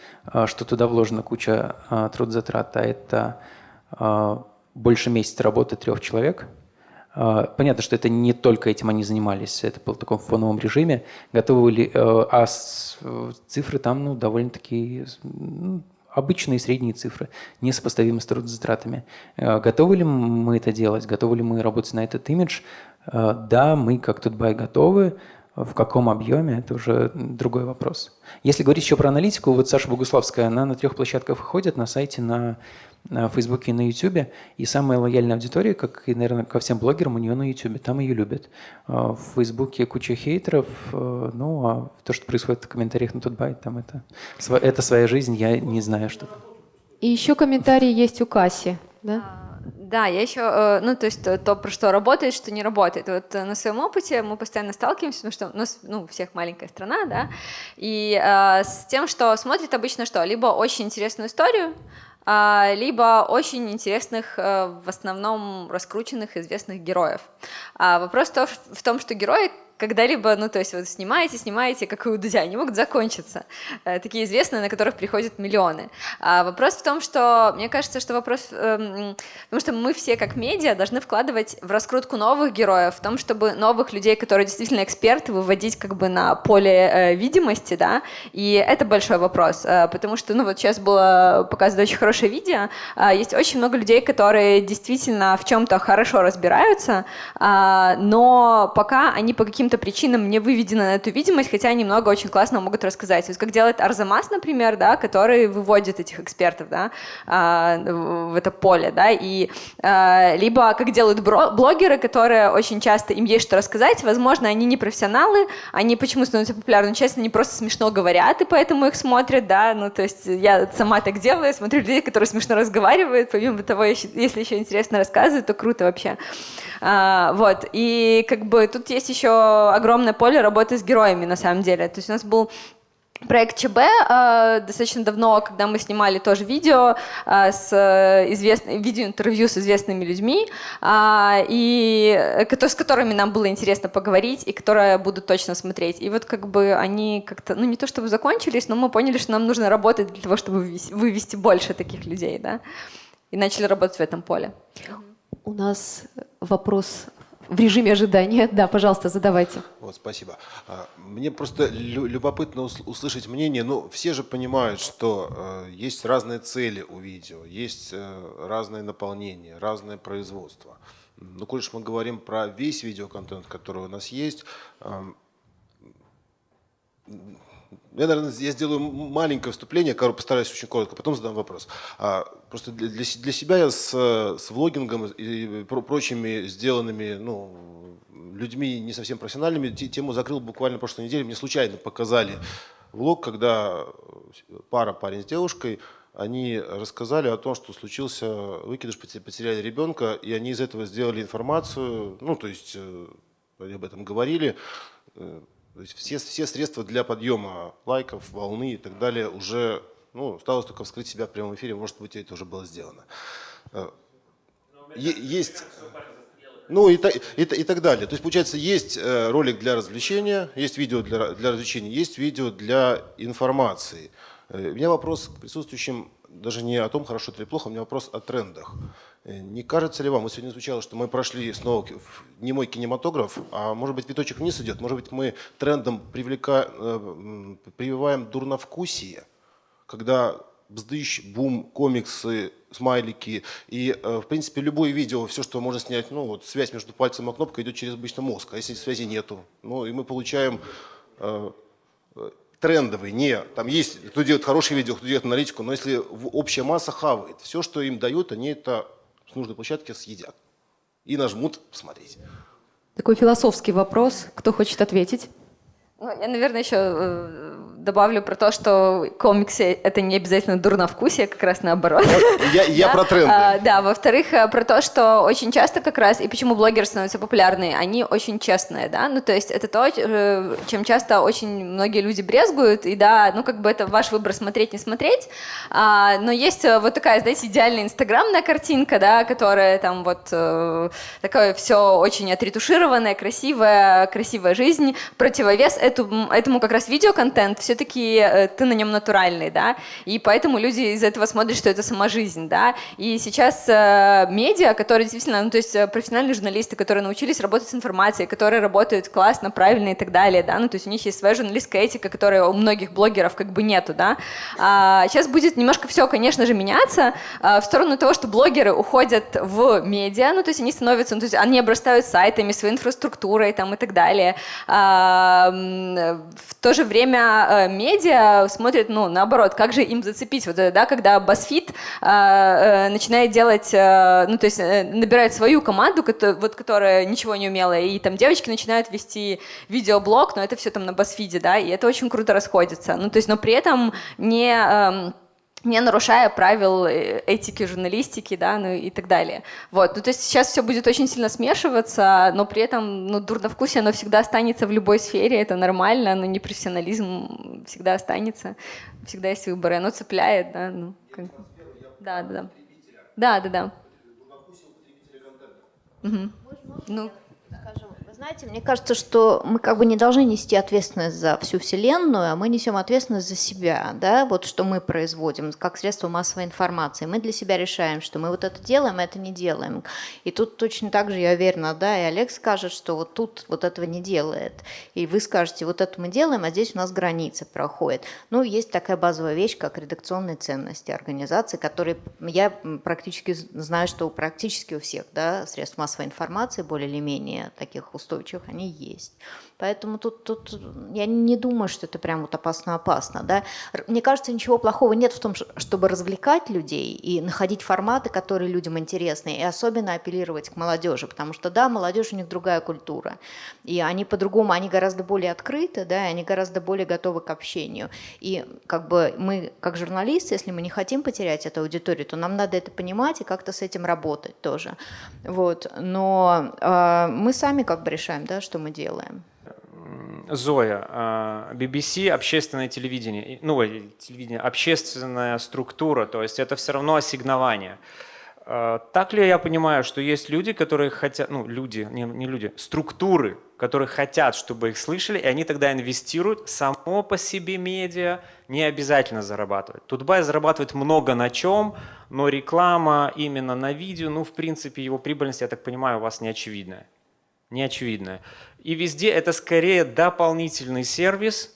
что туда вложена куча трудозатрат, а это больше месяца работы трех человек – а, понятно, что это не только этим они занимались, это было в таком фоновом режиме. Готовы ли, а цифры там ну, довольно-таки ну, обычные средние цифры, несопоставимы с трудозатратами. Готовы ли мы это делать? Готовы ли мы работать на этот имидж? Э, да, мы как Тутбай готовы. В каком объеме, это уже другой вопрос. Если говорить еще про аналитику, вот Саша Богуславская, она на трех площадках выходит, на сайте, на на Фейсбуке и на Ютубе. И самая лояльная аудитория, как и, наверное, ко всем блогерам, у нее на Ютубе. Там ее любят. А, в Фейсбуке куча хейтеров. Э, ну, а то, что происходит в комментариях на Тутбай, там это, это своя жизнь, я не знаю, что И еще комментарии есть у Касси, да? Да, я еще, э, ну, то есть то, то, про что работает, что не работает. Вот э, на своем опыте мы постоянно сталкиваемся, потому что у нас, ну, у всех маленькая страна, да, и э, с тем, что смотрит обычно что? Либо очень интересную историю, а, либо очень интересных, э, в основном раскрученных известных героев. А вопрос в том, что герои когда-либо, ну, то есть вот снимаете, снимаете, как и у Дудя, они могут закончиться. Э, такие известные, на которых приходят миллионы. А вопрос в том, что, мне кажется, что вопрос, э, потому что мы все как медиа должны вкладывать в раскрутку новых героев, в том, чтобы новых людей, которые действительно эксперты, выводить как бы на поле э, видимости, да, и это большой вопрос, э, потому что, ну, вот сейчас было показано очень хорошее видео, э, есть очень много людей, которые действительно в чем-то хорошо разбираются, э, но пока они по каким-то каким-то причинам не выведены на эту видимость, хотя они много очень классно могут рассказать. То есть как делает Арзамас, например, да, который выводит этих экспертов да, а, в это поле, да, и а, либо как делают блогеры, которые очень часто им есть что рассказать, возможно, они не профессионалы, они почему становятся популярны, честно, они просто смешно говорят, и поэтому их смотрят, да, ну, то есть я сама так делаю, смотрю людей, которые смешно разговаривают, помимо того, если еще интересно рассказывают, то круто вообще. А, вот, и как бы тут есть еще огромное поле работы с героями, на самом деле. То есть у нас был проект ЧБ э, достаточно давно, когда мы снимали тоже видео э, с известным видеоинтервью с известными людьми, э, и с которыми нам было интересно поговорить и которые будут точно смотреть. И вот как бы они как-то, ну не то чтобы закончились, но мы поняли, что нам нужно работать для того, чтобы вывести больше таких людей, да, и начали работать в этом поле. У нас вопрос в режиме ожидания. Да, пожалуйста, задавайте. Вот, спасибо. А, мне просто любопытно услышать мнение. Ну, все же понимают, что э, есть разные цели у видео, есть э, разное наполнение, разное производство. Ну, коль мы говорим про весь видеоконтент, который у нас есть, я, наверное, я сделаю маленькое вступление, постараюсь очень коротко, потом задам вопрос. А, просто для, для себя я с, с влогингом и прочими сделанными ну, людьми не совсем профессиональными тему закрыл буквально прошлой неделе. Мне случайно показали влог, когда пара, парень с девушкой, они рассказали о том, что случился выкидыш, потеряли ребенка, и они из этого сделали информацию, ну, то есть э, об этом говорили, э, то есть все, все средства для подъема лайков, волны и так далее уже, ну, осталось только вскрыть себя в прямом эфире, может быть, это уже было сделано. Э, есть... Ну и, и, и так далее. То есть, получается, есть э, ролик для развлечения, есть видео для, для развлечения, есть видео для информации. Э, у меня вопрос к присутствующим даже не о том, хорошо это или плохо, у меня вопрос о трендах. Э, не кажется ли вам, вот сегодня звучало, что мы прошли снова в немой кинематограф, а может быть виточек вниз идет, может быть мы трендом привлека, э, прививаем дурновкусие, когда бздыщ, бум, комиксы, смайлики и, э, в принципе, любое видео, все, что можно снять, ну, вот связь между пальцем и кнопкой идет через обычный мозг, а если связи нету, ну, и мы получаем трендовый, не, там есть, кто делает хорошие видео, кто делает аналитику, но если общая масса хавает, все, что им дают, они это с нужной площадки съедят и нажмут посмотреть. Такой философский вопрос. Кто хочет ответить? Ну, я, наверное, еще э, добавлю про то, что комиксы — это не обязательно дурновкусие, как раз наоборот. Я, я да? про тренды. А, да, во-вторых, э, про то, что очень часто как раз, и почему блогеры становятся популярны, они очень честные, да, ну, то есть это то, э, чем часто очень многие люди брезгуют, и да, ну, как бы это ваш выбор смотреть, не смотреть, а, но есть вот такая, знаете, идеальная инстаграмная картинка, да, которая там вот э, такое все очень отретушированное, красивая, красивая жизнь, противовес — этому, этому как раз видеоконтент, все-таки э, ты на нем натуральный, да, и поэтому люди из этого смотрят, что это сама жизнь, да, и сейчас э, медиа, которые действительно, ну, то есть э, профессиональные журналисты, которые научились работать с информацией, которые работают классно, правильно и так далее, да, ну, то есть у них есть своя журналистская этика, которая у многих блогеров как бы нету, да, а сейчас будет немножко все, конечно же, меняться в сторону того, что блогеры уходят в медиа, ну, то есть они становятся, ну, то есть они обрастают сайтами, своей инфраструктурой там и так далее, а, в то же время э, медиа смотрят, ну, наоборот, как же им зацепить, вот, да, когда BuzzFeed э, э, начинает делать, э, ну, то есть э, набирает свою команду, вот, которая ничего не умела, и там девочки начинают вести видеоблог, но это все там на BuzzFeed, да, и это очень круто расходится, ну, то есть, но при этом не... Э, не нарушая правил э, этики журналистики, да, ну и так далее. Вот, ну то есть сейчас все будет очень сильно смешиваться, но при этом, ну, дурновкусие, оно всегда останется в любой сфере, это нормально, но непрофессионализм всегда останется, всегда есть выборы, оно цепляет, да, ну, как... да, да, да. Да, да, да. Угу. Ну, знаете, мне кажется, что мы как бы не должны нести ответственность за всю Вселенную, а мы несем ответственность за себя, да, вот что мы производим как средство массовой информации. Мы для себя решаем, что мы вот это делаем, а это не делаем. И тут точно так же, я уверена, да, и Олег скажет, что вот тут вот этого не делает. И вы скажете, вот это мы делаем, а здесь у нас граница проходит. Ну, есть такая базовая вещь, как редакционные ценности организации, которые я практически знаю, что практически у всех, да, средств массовой информации более или менее таких устойчивых устойчивых, они есть. Поэтому тут, тут я не думаю, что это прям вот опасно-опасно. Да? Мне кажется, ничего плохого нет в том, чтобы развлекать людей и находить форматы, которые людям интересны, и особенно апеллировать к молодежи, потому что, да, молодежь у них другая культура, и они по-другому, они гораздо более открыты, да, и они гораздо более готовы к общению. И как бы мы, как журналисты, если мы не хотим потерять эту аудиторию, то нам надо это понимать и как-то с этим работать тоже. Вот. Но э, мы сами как бы решаем, да, что мы делаем. Зоя, BBC а, – общественное телевидение, ну, телевидение, общественная структура, то есть это все равно ассигнование. А, так ли я понимаю, что есть люди, которые хотят, ну, люди, не, не люди, структуры, которые хотят, чтобы их слышали, и они тогда инвестируют само по себе медиа, не обязательно зарабатывать. Тутбай зарабатывает много на чем, но реклама именно на видео, ну, в принципе, его прибыльность, я так понимаю, у вас не очевидная. Не очевидная. И везде это скорее дополнительный сервис,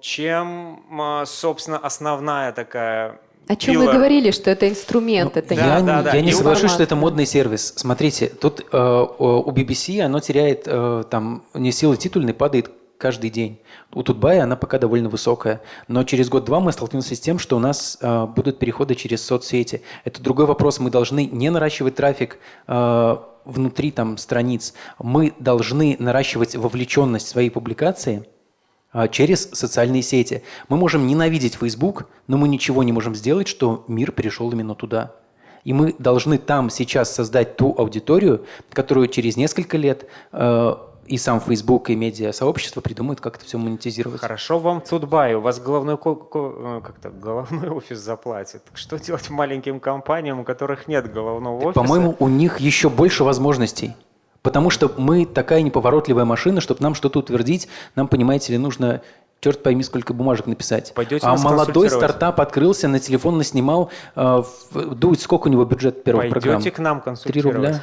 чем, а, собственно, основная такая о чем мы говорили, что это инструмент, ну, это я, не, да, да. я не соглашусь, что это модный сервис. Смотрите, тут э, у BBC оно теряет э, там не силы титульной, падает каждый день. У Тутбая она пока довольно высокая, но через год-два мы столкнемся с тем, что у нас э, будут переходы через соцсети. Это другой вопрос. Мы должны не наращивать трафик э, внутри там страниц. Мы должны наращивать вовлеченность своей публикации э, через социальные сети. Мы можем ненавидеть Facebook, но мы ничего не можем сделать, что мир перешел именно туда. И мы должны там сейчас создать ту аудиторию, которую через несколько лет э, и сам Facebook, и медиа-сообщество придумают, как это все монетизировать. Хорошо вам Тутбай, у вас головной, э, как-то, головной офис заплатит. Что делать маленьким компаниям, у которых нет головного офиса? По-моему, у них еще больше возможностей. Потому что мы такая неповоротливая машина, чтобы нам что-то утвердить, нам, понимаете ли, нужно черт пойми, сколько бумажек написать. Пойдете а молодой стартап открылся, на телефон наснимал. Э, Дудь, сколько у него бюджет первой Пойдете программы? к нам консультировать. рубля.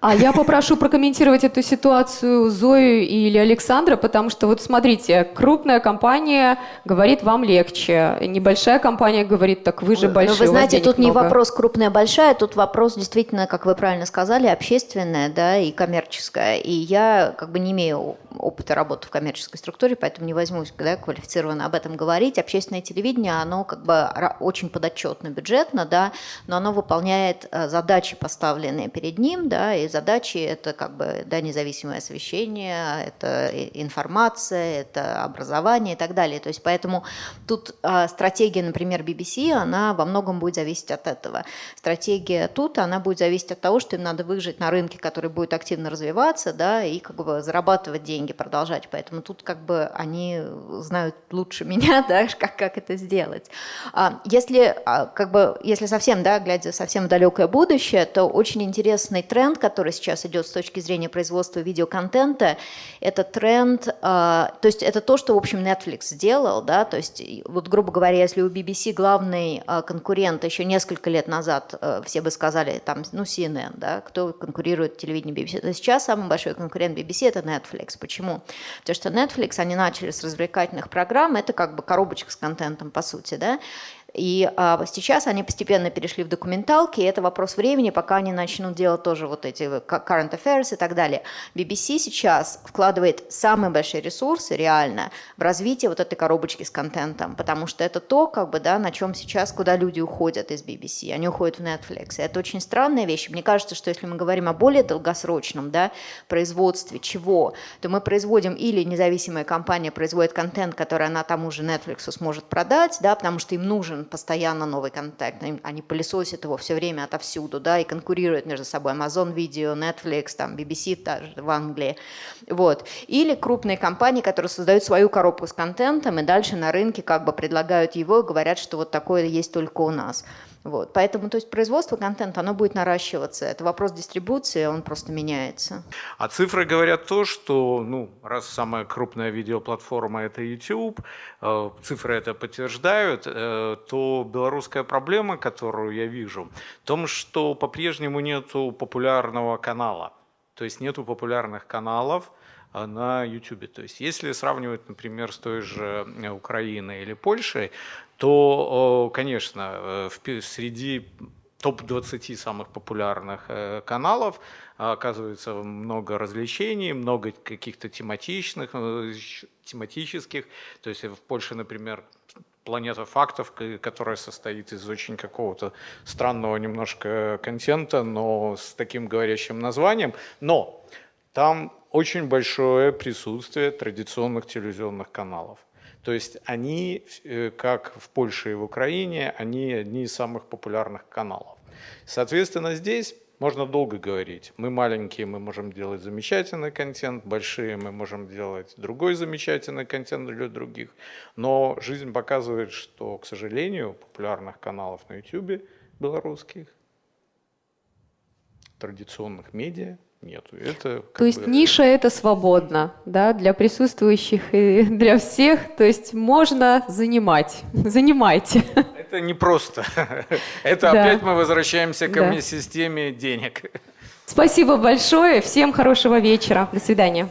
А я попрошу прокомментировать эту ситуацию Зою или Александра, потому что вот смотрите, крупная компания говорит, вам легче, небольшая компания говорит, так вы же Ну, большие, вы у вас знаете, тут не много». вопрос крупная, большая, тут вопрос действительно, как вы правильно сказали, общественная, да, и коммерческая. И я как бы не имею опыта работы в коммерческой структуре, поэтому не возьмусь да, квалифицированно об этом говорить. Общественное телевидение, оно как бы очень подотчетно бюджетно, да, но оно выполняет э, задачи, поставленные перед ним, да, и задачи это как бы да, независимое освещение, это информация, это образование и так далее. То есть поэтому тут а, стратегия, например, BBC, она во многом будет зависеть от этого. Стратегия тут, она будет зависеть от того, что им надо выжить на рынке, который будет активно развиваться, да, и как бы зарабатывать деньги, продолжать. Поэтому тут как бы они знают лучше меня, да, как, как это сделать. А, Если а, как бы, если совсем, да, глядя совсем в далекое будущее, то очень интересный тренд, который сейчас идет с точки зрения производства видеоконтента, это тренд, а, то есть это то, что, в общем, Netflix сделал, да, то есть вот, грубо говоря, если у BBC главный а, конкурент еще несколько лет назад, а, все бы сказали, там, ну, CNN, да, кто конкурирует в телевидении BBC, то сейчас самый большой конкурент BBC – это Netflix. Почему? Потому что Netflix, они начали с развлекательных программ, это как бы коробочка с контентом, по сути, да, и а, сейчас они постепенно перешли в документалки, и это вопрос времени, пока они начнут делать тоже вот эти current affairs и так далее. BBC сейчас вкладывает самые большие ресурсы реально в развитие вот этой коробочки с контентом, потому что это то, как бы, да, на чем сейчас, куда люди уходят из BBC, они уходят в Netflix. И это очень странная вещь. Мне кажется, что если мы говорим о более долгосрочном да, производстве чего, то мы производим или независимая компания производит контент, который она тому же Netflix сможет продать, да, потому что им нужен постоянно новый контент, они пылесосят его все время отовсюду, да, и конкурируют между собой Amazon Video, Netflix, там, BBC даже в Англии, вот. Или крупные компании, которые создают свою коробку с контентом и дальше на рынке как бы предлагают его и говорят, что вот такое есть только у нас. Вот. Поэтому то есть производство контента, оно будет наращиваться. Это вопрос дистрибуции, он просто меняется. А цифры говорят то, что, ну, раз самая крупная видеоплатформа это YouTube, э, цифры это подтверждают, э, то белорусская проблема, которую я вижу, в том, что по-прежнему нету популярного канала. То есть нету популярных каналов э, на YouTube. То есть если сравнивать, например, с той же э, Украиной или Польшей, то, э, конечно, э, среди топ-20 самых популярных э, каналов а, оказывается много развлечений, много каких-то тематичных, э, тематических. То есть в Польше, например, планета фактов, которая состоит из очень какого-то странного немножко контента, но с таким говорящим названием. Но там очень большое присутствие традиционных телевизионных каналов. То есть они, э, как в Польше и в Украине, они одни из самых популярных каналов. Соответственно, здесь можно долго говорить. Мы маленькие, мы можем делать замечательный контент, большие мы можем делать другой замечательный контент для других. Но жизнь показывает, что, к сожалению, популярных каналов на YouTube белорусских, традиционных медиа нету. Это То есть бы- ниша это свободно, да, для присутствующих и для всех. То есть можно занимать. Занимайте. Это не просто. Это Да. опять мы возвращаемся к Да. системе денег. Спасибо большое. Всем хорошего вечера. До свидания.